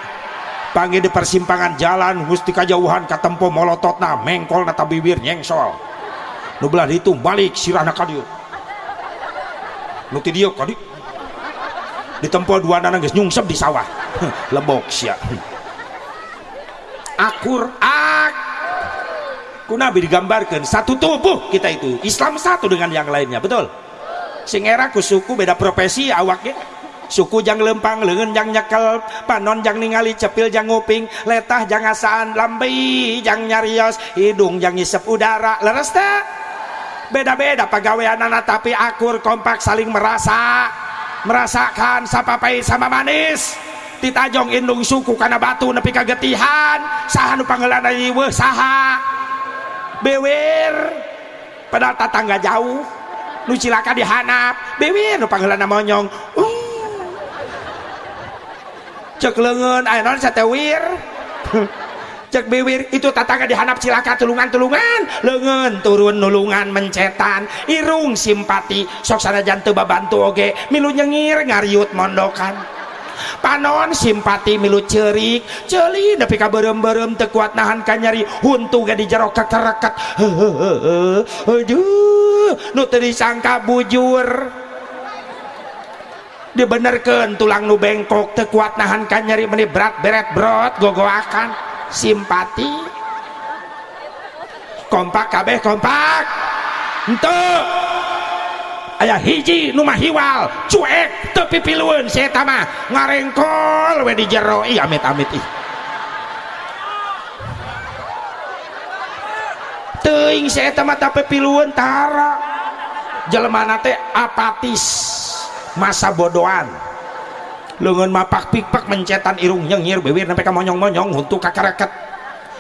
Panggil di persimpangan jalan gusti kajauhan katempo molototna mengkol nata bibir nyengsol. Nu belah itu balik sirahna kadieu nu ti dieu kadi ditempo dua nana geus nyungsep di sawah. Lebok sia. Akur ak. Ku nabi digambarkan satu tubuh kita itu. Islam satu dengan yang lainnya betul? Sing era ku suku beda profesi awaknya suku jang lempang lengan jang nyekel panon jang ningali cepil jang nguping letah jang asaan lambi jang nyarios hidung jang ngisep udara leres tak beda-beda pegawai anak tapi akur kompak saling merasa. Merasakan sapapai sama manis. Ditajong indung suku karena batu nepi kagetihan. Saha nu panggeulana ieu saha. Bewer padahal tetangga jauh. Nu cilaka dihanap. Bewer nu panggeulana monyong cek lengan ayo non satewir cek biwir itu tatangga dihanap cilaka tulungan-tulungan. Lengan turun nulungan mencetan. Irung simpati sok sana jantu babantu oge. Milu nyengir ngariut mondokan. Panon simpati milu cerik. Celi tapi kaberem-berem tekuat nahan kanyari huntu gak dijero kekereket. Aduh nu tadi sangka bujur. Dibenerkan tulang nu bengkok tekuat nahan nyari meni berat beret brot gogo akan simpati. Kompak kabeh kompak. Ente. Ayah hiji nu mah hiwal cuek tepi piluan saya tama ngarengkol we di jero. Amit amit ih. Teing saya tama tapi piluan tara. Jelema teh apatis masa bodohan. Lengan mapak pikpak mencetan irung nyengir bibir sampai ka monyong-monyong untuk kakareket.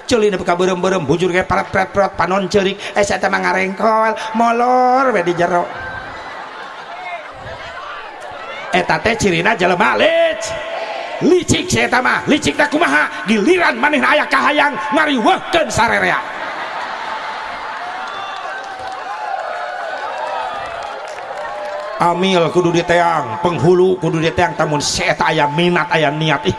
Celi nepi ka berem-berem bujur kayak parat parat parat panon cerik. Eh saya temang ngarengkol molor we di jero. Eta teh cirina jelema lic licik saya licik tak kumaha? Giliran maneh aya kahayang ngariweuhkeun sarerea amil kudu diteang penghulu kudu diteang tamun set ayah minat ayah niat ih.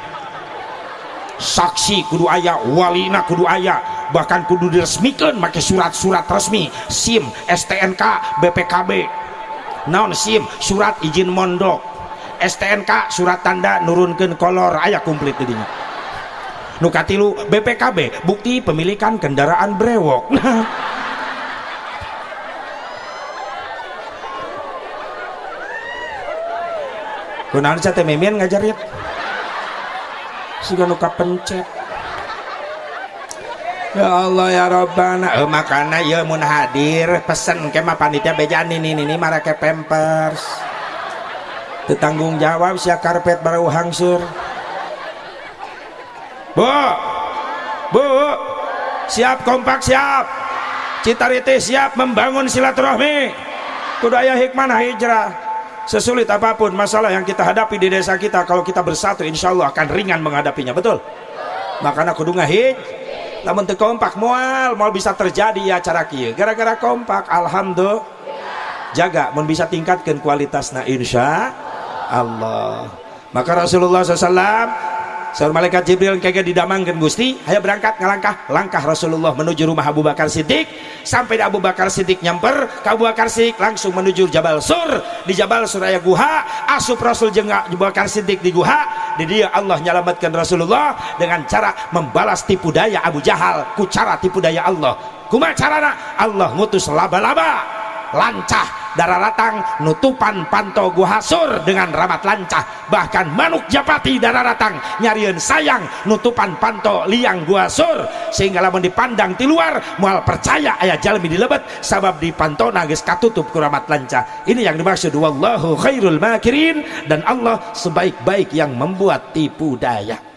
Saksi kudu ayah. Walina kudu ayah. Bahkan kudu diresmikan pakai surat-surat resmi. SIM STNK BPKB naon SIM? Surat izin mondok. STNK surat tanda nurunkan kolor. Ayah komplit jadinya nukatilu BPKB bukti pemilikan kendaraan brewok kunaon saya teh mimin ngajarit? Siga nu pencet. Ya Allah ya Rabbana. Eh, makana ya mun hadir. Pesen ke mah panitia bejan ini ini marake pampers. Tanggung jawab sia karpet baru hangsur Bu! Bu! Siap kompak siap. Citariti siap membangun silaturahmi. Kudu aya hikmah hijrah sesulit apa pun masalah yang kita hadapi di desa kita kalau kita bersatu insya Allah akan ringan menghadapinya. Betul? Makanya kudu ngahij namun teu kompak mual mau bisa terjadi ya cara kia gara-gara kompak alhamdulillah. Jaga mau bisa tingkatkan kualitasnya insya Allah. Maka Rasulullah SAW Saur malaikat Jibril kaya didamangkan Gusti, ayo berangkat ngalangkah langkah Rasulullah menuju rumah Abu Bakar Siddiq. Sampai Abu Bakar Siddiq nyamper, Abu Bakar Siddiq langsung menuju Jabal Sur. Di Jabal Sur aya guha, asup Rasul jeung Abu Bakar Siddiq di guha. Di dia Allah nyelamatkan Rasulullah dengan cara membalas tipu daya Abu Jahal ku cara tipu daya Allah. Kumaha carana? Allah ngutus laba-laba lancah darah ratang nutupan panto guhasur dengan ramat lancah. Bahkan manuk japati darah ratang nyarian sayang nutupan panto liang guhasur sehingga lamun dipandang di luar mual percaya ayah jalmi dilebet sabab di panto nagis katutup kuramat lancah. Ini yang dimaksud wallahu khairul makirin dan Allah sebaik-baik yang membuat tipu daya.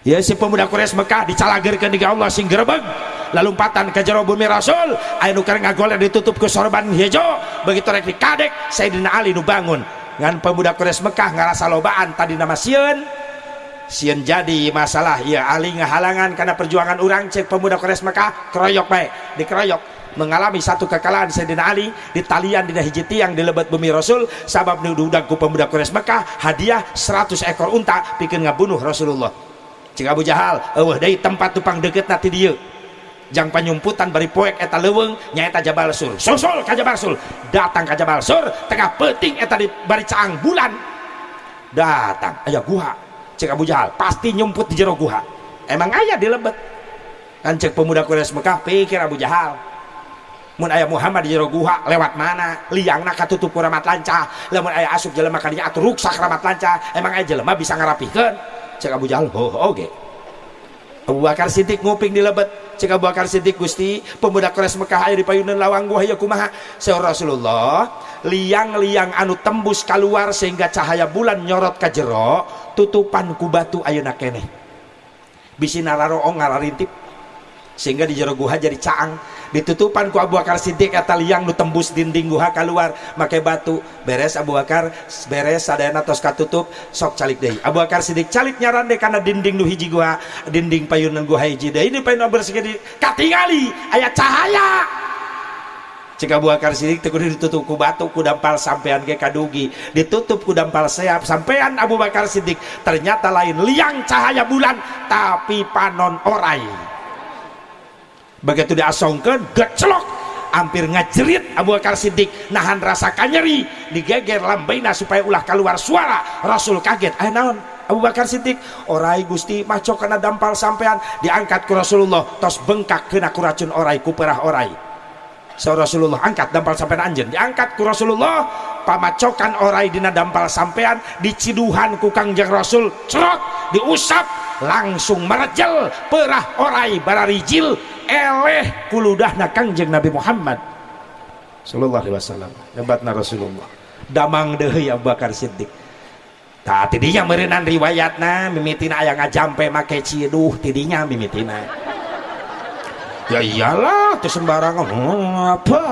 Ya si pemuda Quraisy Mekah dicalagerkeun di Allah sing lalumpatan ke jero bumi Rasul. Aya nu ngagoleh ditutup ke sorban hijau begitu rek dikadek Sayyidina Ali nu bangun. Ngan pemuda Quraisy Mekah ngarasa lobaan tadi nama sieun sieun jadi masalah. Ya Ali ngahalangan karena perjuangan orang cek pemuda Quraisy Mekah keroyok baik dikeroyok. Mengalami satu kekalahan Sayyidina Ali di talian di hiji tiang di lebat bumi Rasul. Sabab nududak ku pemuda Quraisy Mekah hadiah 100 ekor unta bikin ngabunuh Rasulullah. Cik Abu Jahal eueuh deui tempat tupang deket nanti dia jang penyumputan bari poek eta leweng nyaeta Jabal Sur susul ka Jabal Sur datang ka Jabal Sur tengah peting eta di bari caang bulan. Datang aya guha cek Abu Jahal pasti nyumput di jero guha. Emang aya di lebet. Kan cek pemuda Quraisy Mekah pikir Abu Jahal. Mun aya Muhammad di jero guha lewat mana? Liangna katutup ramat lanca. Lamun aya asup jelema ka dinya atuh ruksak ramat lanca. Emang aya jelema bisa ngarapikeun? Cek Abu Jahal oh oke okay. Abu Bakar Siddiq nguping di lebet. Cek Abu Bakar Siddiq Gusti pemuda keras Mekah aya di payunan lawang gua ya kumaha? Seor Rasulullah liang-liang anu tembus keluar sehingga cahaya bulan nyorot ke jero tutupan ku batu ayeuna keneh. Bisi nararo ngararintip sehingga di jero guha jadi caang ditutupan ku Abu Bakar Siddiq kata liang nu tembus dinding guha keluar make batu beres Abu Bakar beres sadayana tos katutup sok calik deh. Abu Bakar Siddiq calik nyaran deh karena dinding nu hiji guha dinding payunan guha hiji deh. Ini payunan bersih katingali ayat cahaya. Jika Abu Bakar Siddiq teu ditutup ku batu ku dampal sampean ke kadugi. Ditutup ku dampal seap sampean Abu Bakar Siddiq ternyata lain liang cahaya bulan tapi panon orai begitu diasongkan geclok. Hampir ngajerit Abu Bakar Siddiq nahan rasa kanyeri. Digeger lambaina supaya ulah keluar suara. Rasul kaget eh naon Abu Bakar Siddiq? Orai Gusti maco kena dampal sampean. Diangkat ke Rasulullah tos bengkak kena kuracun orai ku perah orai. So Rasulullah angkat dampal sampean anjen diangkat ku Rasulullah pamacokan orai dina dampal sampean diciduhan ku kangjeng Rasul cerot diusap langsung merejel perah orai bararijil eleh kuludahna kangjeng Nabi Muhammad. Sallallahu alaihi wasallam. Hebatna Rasulullah. Damang deui Abu Bakar Siddiq. Tah tidinya meureunnan riwayatna mimitina aya ngajampe make ciduh tidinya mimitina. Ya iyalah teu sembarangan. Hmm, apa?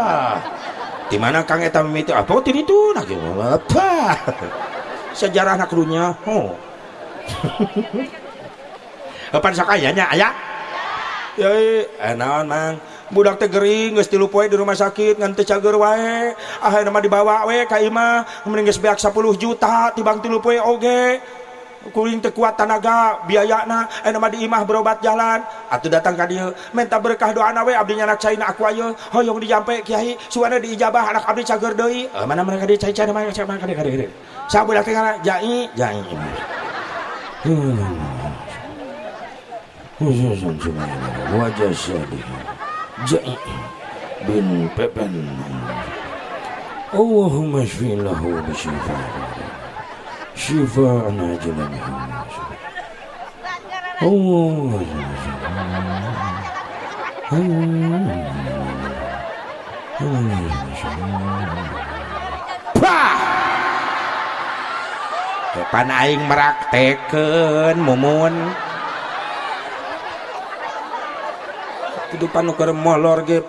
Di mana Kang eta mimiti? Apa tidi itu nah apa? Sejarah nak dunya. Oh. Apa sok ayahnya ayah ya eh mang? Budak teh gering geus tilu poe di rumah sakit ngan teu cager wae. Ah nama dibawa we ka imah mending geus beak 10 juta tibang tilu poe oge. Kuring teu kuat tanaga biayana. Eh nama di imah berobat jalan. Atuh datang ka dieu. Minta berkah doana we abdi anak caina aku ayeuna. Hoyong dijampe kiai. Suana diijabah anak abdi cager deui. Eh, mana mereka dia cai-cai mana cai mana kade kade sabudak teh jai. Jai. Hmm khususan wajah syadih Jai bin Pepen Allahumma shfilahu bisyifa شفاء عاجلا الله pan aing meraktekeun mumun Kehidupan nu keur molor ge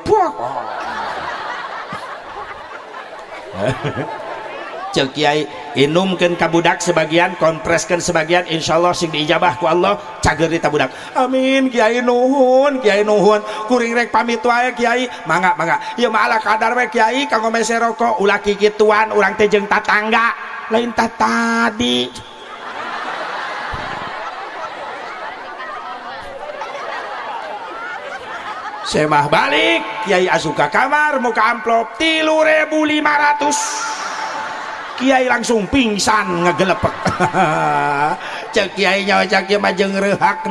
cek kiai inumkeun ka budak sebagian kompreskeun sebagian insyaallah sing diijabah ku Allah cager di budak. Amin kiai nuhun kiai nuhun. Kuring rek pamit wae kiai. Mangga mangga. Mah ala kadar we kiai kanggo mese rokok ulah kikituan urang teh jeung tatangga. Lain tak tadi semah balik Kiai asuka kamar muka amplop tilu ribu lima ratus. Kiai langsung pingsan ngegelepek. Cek Kiai nyawa cek Kiai majeng rehak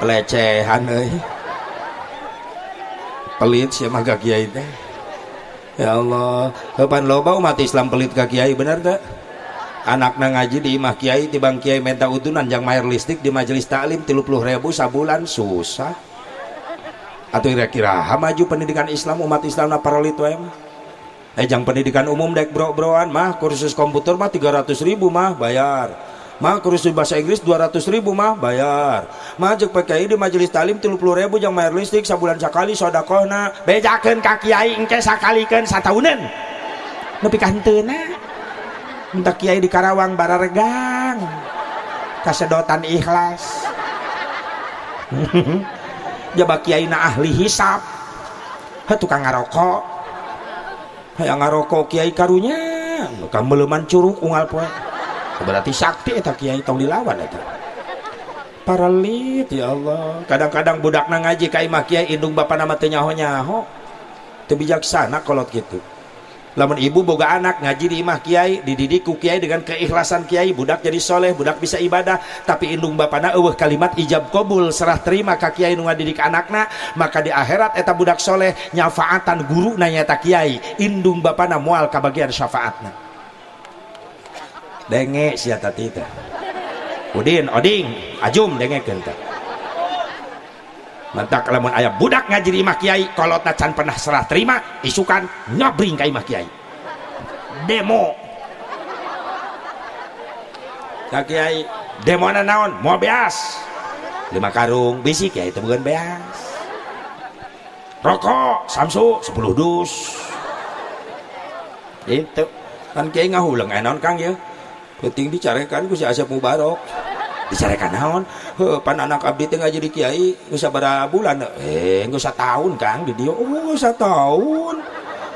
pelecehan euy. Pelit sih mah Kiai teh. Ya Allah kapan loba umat Islam pelit ka Kiai bener tak anaknya ngaji di imah kiai di bang kiai minta utunan yang mayar listrik di majelis taklim tilu puluh ribu sabulan susah. Atau kira-kira maju pendidikan Islam umat Islam na parolit wae mah eh jang pendidikan umum dek bro-broan mah kursus komputer mah 300 ribu mah bayar. Mah kursus bahasa Inggris 200 ribu mah bayar. Mah jek PKI di majelis talim 30 ribu jang mayar listrik sabulan sekali sodakohna. Bejakan kaki kiai engke sakalikan satahunan nepi kanteuna minta kiai di Karawang bararegang kasedotan ikhlas. Jaba kiai na ahli hisap. Ha tukang ngarokok. Hayang ngarokok kiai karunya. Kamu meleman ungal poe. Berarti sakti eta kiai tong dilawan eta? Paralit ya Allah. Kadang-kadang budak na ngaji ka imah kiai indung bapak nama teu nyaho-nyaho. Teu bijaksana kolot gitu lamun ibu boga anak ngaji di imah kiai dididik ku kiai dengan keikhlasan kiai budak jadi soleh budak bisa ibadah. Tapi indung bapana eueuh kalimat ijab kabul serah terima ka kiai nu ngadidik anakna maka di akhirat eta budak soleh nyafaatan guru nanya tak kiai. Indung bapana moal kabagian syafaatna. Denge sia tati teh. Udin oding ajum denge teh Mantak lamun ayah budak ngaji di kiai kalau can pernah serah terima isukan nyabring ke imah kiai. Demo. Kak kiai demo naon? Mau beas? Lima karung bisi kiai itu bukan beas. Rokok samsu 10 dus. Itu kan kiai ngahulang enon kang ya? Penting dicarikan ku si Asep Mubarok dicarekan naon? Pan anak abdi teh ngaji di kiai geus sabaraha bulan. Eh geus tahun kang di dia oh tahun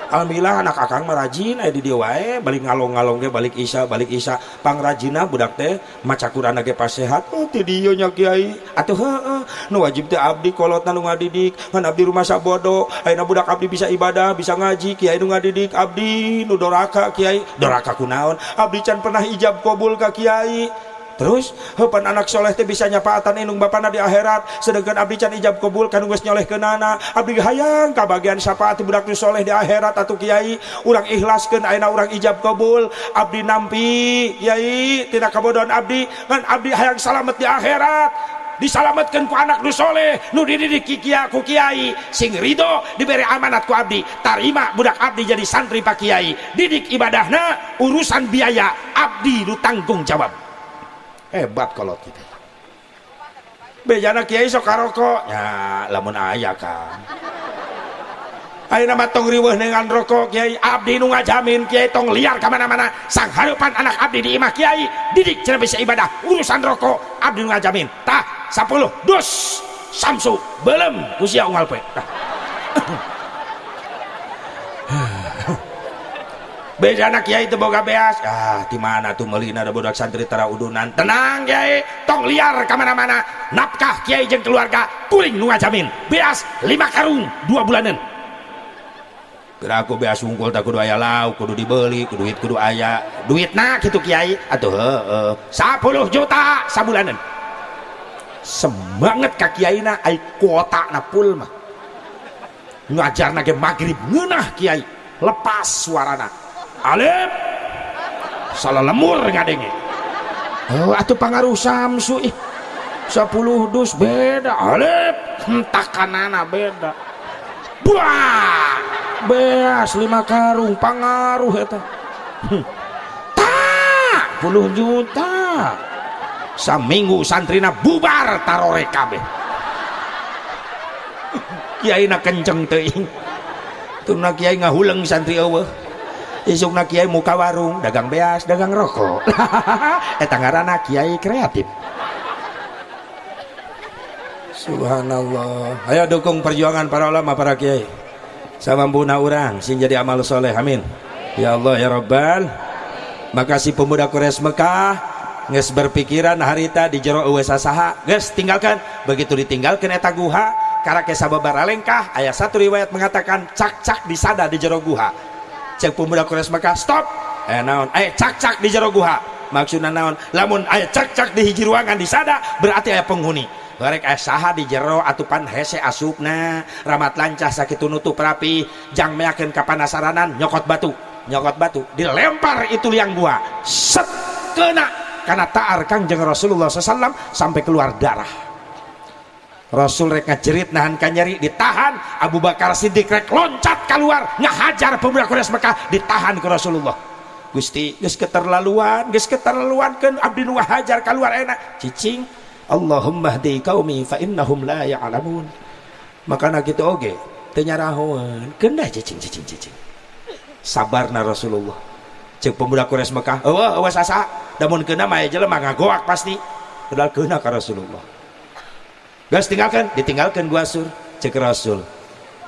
Alhamdulillah anak akang mah rajin aya di dia wae. Balik ngalong-ngalong ge balik isya balik isya. Pangrajina budak teh maca Quran ge pas sehat. Oh ti dieu nya kiai. Atuh heuh nu wajib teh abdi kolotna nu ngadidik. Kan abdi rumah sabodo. Ayeuna budak abdi bisa ibadah bisa ngaji. Kiai nu ngadidik abdi nu doraka kiai. Doraka kunaon abdi can pernah ijab kabul ka kiai terus hepan anak soleh teh bisa nyapaatan indung bapana di akhirat. Sedangkan abdi can ijab kabul kan geus nyoleh ke nana. Abdi hayang ka bagian syafaat budak nu soleh di akhirat atau kiai. Urang ikhlaskeun ayeuna urang ijab kabul. Abdi nampi kiai tidak kabodon abdi. Kan abdi hayang selamat di akhirat. Disalamatkan ku anak nu soleh nu dididik kikia ku kiai. Sing ridho diberi amanat ku abdi. Tarima budak abdi jadi santri pak kiai. Didik ibadahna urusan biaya. Abdi nu tanggung jawab hebat kalau kita. Bejana kiai sok rokok ya lamun ayah kan. Ayo nama tong riweh dengan rokok kiai. Abdi nu ngajamin kiai tong liar ke mana-mana sang harapan anak abdi di imah kiai. Didik cina bisa ibadah. Urusan rokok abdi nu ngajamin. Tah sepuluh dus samsu belum usia ungal pe beda anak kiai itu boga beas. Ah di mana tuh melina ada budak santri tara udunan? Tenang kiai. Tong liar ke mana-mana nafkah kiai jeng keluarga kuring nu ngajamin. Beas lima karung dua bulanan. Kira aku beas unggul tak kudu ayah lau kudu dibeli kudu duit kudu ayah duit nak gitu kiai. Atau heeh. Sepuluh juta sabulanan. Semangat kaki kiai na ay kuota na pul mah. Ngajar nage maghrib ngenah kiai. Lepas suarana alif. Salah lemur ngadenge oh atuh pangaruh samsu ih. 10 dus beda. Alep entah kanana beda. Buah. Beas lima karung pangaruh eta. Hmm. tak puluh juta. Saminggu santrina bubar tarore kabeh. Kiai na kenceng teuing. Tuna kiai ngahuleng santri eueuh isukna kiai muka warung dagang beas dagang rokok. Eta ngaranna kiai kreatif. Subhanallah. Ayo dukung perjuangan para ulama para kiai. Buna orang sing jadi amal soleh. Amin. Ya Allah ya Rabbal. Makasih pemuda Kures Mekah. Nges berpikiran harita di jero uwesa saha guys tinggalkan. Begitu ditinggalkan eta guha karena kesababar alengkah. Ayat satu riwayat mengatakan cak-cak di sada di jero guha cek pemuda Kures Mekah stop! Eh naon? Eh cak-cak di jero guha. Maksudnya naon? Lamun ayat cak-cak di hiji ruangan di sada berarti ayat penghuni. Barek eh saha di jero atupan hese asupna. Ramat lancah sakit nutup rapi. Jang meyakin kapanasaranan nyokot batu. Nyokot batu. Dilempar itu liang gua. Set kena. Karena taar kangjeng Rasulullah SAW sampai keluar darah Rasul rek ngajerit nahan kanyari ditahan. Abu Bakar Siddiq rek loncat keluar ngahajar pemuda Quraisy Mekah ditahan ke Rasulullah. Gusti geus keterlaluan geus keterlaluan kan abdi hajar keluar enak. Cicing Allahumma hdi qaumi fa innahum la ya'lamun. Makana kitu oge teu nyarahoeun kendah cicing cicing cicing. Sabarna Rasulullah. Cek pemuda Quraisy Mekah eueuh eueuh sasa namun kena mah jelema ngagoak pasti. Padahal kena ka Rasulullah gas tinggalkan. Ditinggalkan gua sur. Cek Rasul.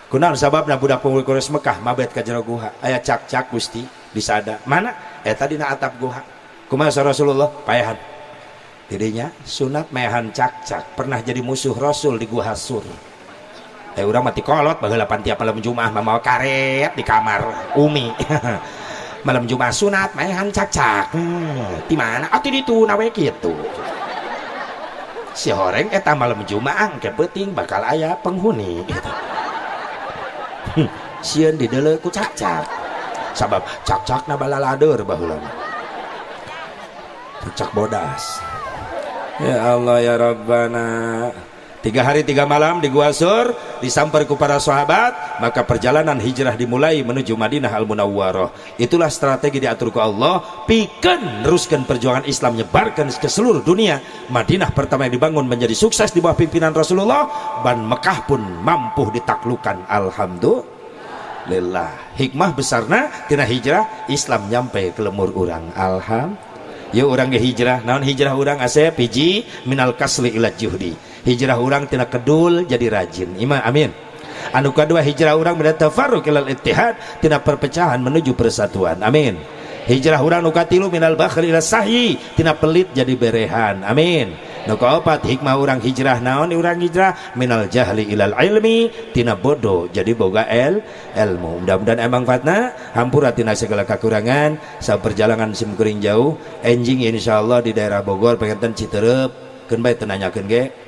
Kunaon sababna budak pemuda Quraisy Mekah mabet ka jero guha? Aya cak-cak Gusti disada. Mana? Eta dina atap guha. Kumaha Rasulullah? Payahan. Dirinya sunat mehan cak-cak. Pernah jadi musuh Rasul di gua Hasur eh orang mati kolot baheula tiap malam Jumat mau karet di kamar Umi. Malam Jumat sunat mehan cak-cak. Hmm, di mana? Atuh ditu nawe kitu si horeng eta malam Jumat ke penting bakal ayah penghuni. Sieun didele ku cak-cak. Sabab cak-cak na balalader baheula cak bodas. Ya Allah ya Rabbana Tiga hari tiga malam di Gua Sur Disampar kepada sahabat Maka perjalanan hijrah dimulai menuju Madinah Al-Munawwarah. Itulah strategi diatur ke Allah Pikan teruskan perjuangan Islam Nyebarkan ke seluruh dunia. Madinah pertama yang dibangun menjadi sukses di bawah pimpinan Rasulullah Dan Mekah pun mampu ditaklukkan Alhamdulillah. Hikmah besarnya Tina hijrah Islam nyampe ke lemur orang Alhamdulillah yuk orang ke hijrah. Naon hijrah orang? Asep hiji minal kasli ila juhdi. Hijrah orang tina kedul jadi rajin. Iman amin. Anu kedua hijrah orang min tafarruq ilal ittihad tina perpecahan menuju persatuan. Amin hijrah orang nu katilu minal bakhri ila sahyi. Tina pelit jadi berehan. Amin. Nu kaopat hikmah orang hijrah naon orang hijrah? Minal jahli ilal ilmi. Tina bodoh jadi boga el ilmu mudah-mudahan emang fatna. Hampura tina segala kekurangan. Sa perjalanan sim kuring jauh. Enjing insyaallah di daerah Bogor pengen Citerep keun bae tenanyakeun ge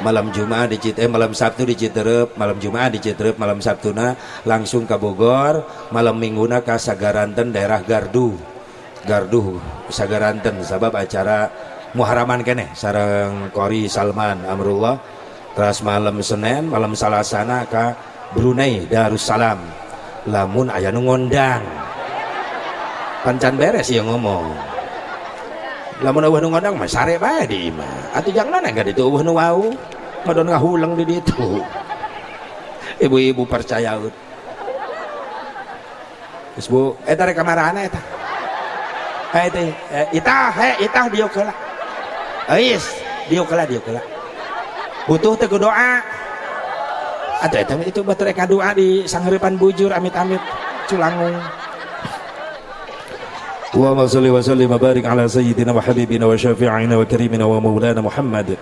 malam Jumat di eh, malam Sabtu di Citerep, malam Jumat di Citerep, malam Sabtuna langsung ke Bogor, malam Mingguna ke Sagaranten daerah Gardu. Gardu Sagaranten sebab acara muharaman kene sarang Kori Salman Amrullah. Terus malam Senin malam Salasana ke Brunei Darussalam. Lamun ayah ngondang. Pancan beres ya ngomong lamun eueuh nu ngondang mah sare bae di imah atuh jangan enggak ditu eueuh nu wau ngadon ngahulang di ditu ibu-ibu percaya Geus Bu, eta rek kamarana eta. Eh, itah, he, itah dia. Ais, dia kala. Butuh teh doa. Ada itu itu batu reka doa di sangheurepan bujur amit-amit culangung. اللهم صل وسلم وبارك على سيدنا وحبيبنا وشفيعنا وكريمنا ومولانا محمد.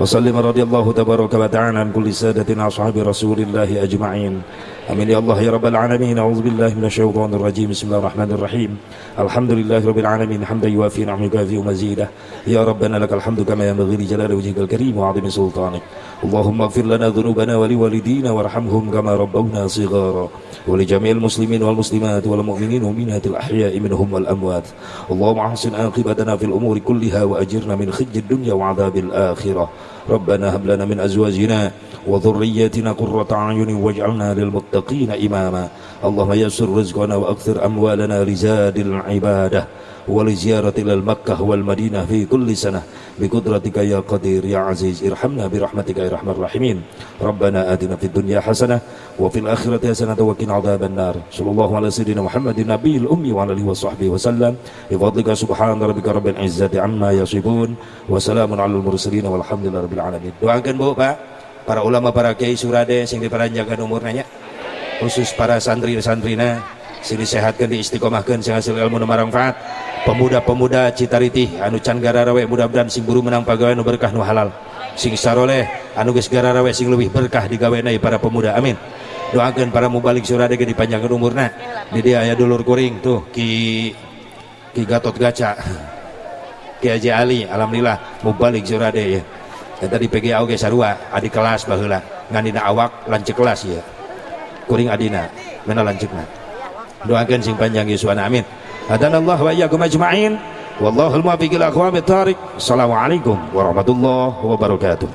وسلم رضي الله تبارك وتعالى عن كل سادة أصحاب رسول الله أجمعين. أمين. يا الله يا رب العالمين. أعوذ بالله من الشيطان الرجيم. بسم الله الرحمن الرحيم. الحمد لله رب العالمين. حمدا يوافي نعمه يكافئ مزيده. يا ربنا لك الحمد كما ينبغي لجلال وجهك الكريم وعظيم سلطانك. اللهم اغفر لنا ذنوبنا ولوالدينا وارحمهم كما ربونا صغارا. ولجميع المسلمين والمسلمات والمؤمنين والمؤمنات الأحياء منهم والأموات. اللهم أحسن عاقبتنا في الأمور كلها وأجرنا من خزي الدنيا وعذاب الآخرة. ربنا هب لنا من أزواجنا وذرياتنا قرة أعين واجعلنا للمتقين إماما. اللهم يسر رزقنا وأكثر أموالنا لزاد العبادة. ولزيارة إلى المكة والمدينة في كل سنة بقدرتك يا قدير يا عزيز ارحمنا برحمتك يا رحمن الراحمين ربنا آتنا في الدنيا حسنة وفي الآخرة حسنة وقنا عذاب النار صلى الله على سيدنا محمد النبي الأمي وعلى آله وصحبه وسلم بفضلك سبحان ربك رب العزة عما يصفون وسلام على المرسلين والحمد لله رب العالمين doakan Bu Pak para ulama para kiai surade sing diperanjakan umurnya khusus para santri-santrina sing disehatkan diistiqomahkan sing hasil ilmu nu manfaat pemuda-pemuda Citariti anu can gararawe mudah-mudahan sing buru menang pagawe nu berkah nu halal. Sing saroleh anu geus gararawe sing lebih berkah digaweana para pemuda. Amin. Doakan para mubalik surade ge dipanjangkeun umurna. Di dia aya dulur kuring tuh ki ki Gatot Gaca Ki Haji Ali alhamdulillah mubalik surade ya. Eta di PGA oge sarua adi kelas baheula. Ngan dina awak lancek kelas ya. Kuring adina mana lancekna doakan sing panjang Yuswana amin hadanallah wa iyyakum ajma'in wallahul muwaffiq ila aqwamit thariq assalamualaikum warahmatullahi wabarakatuh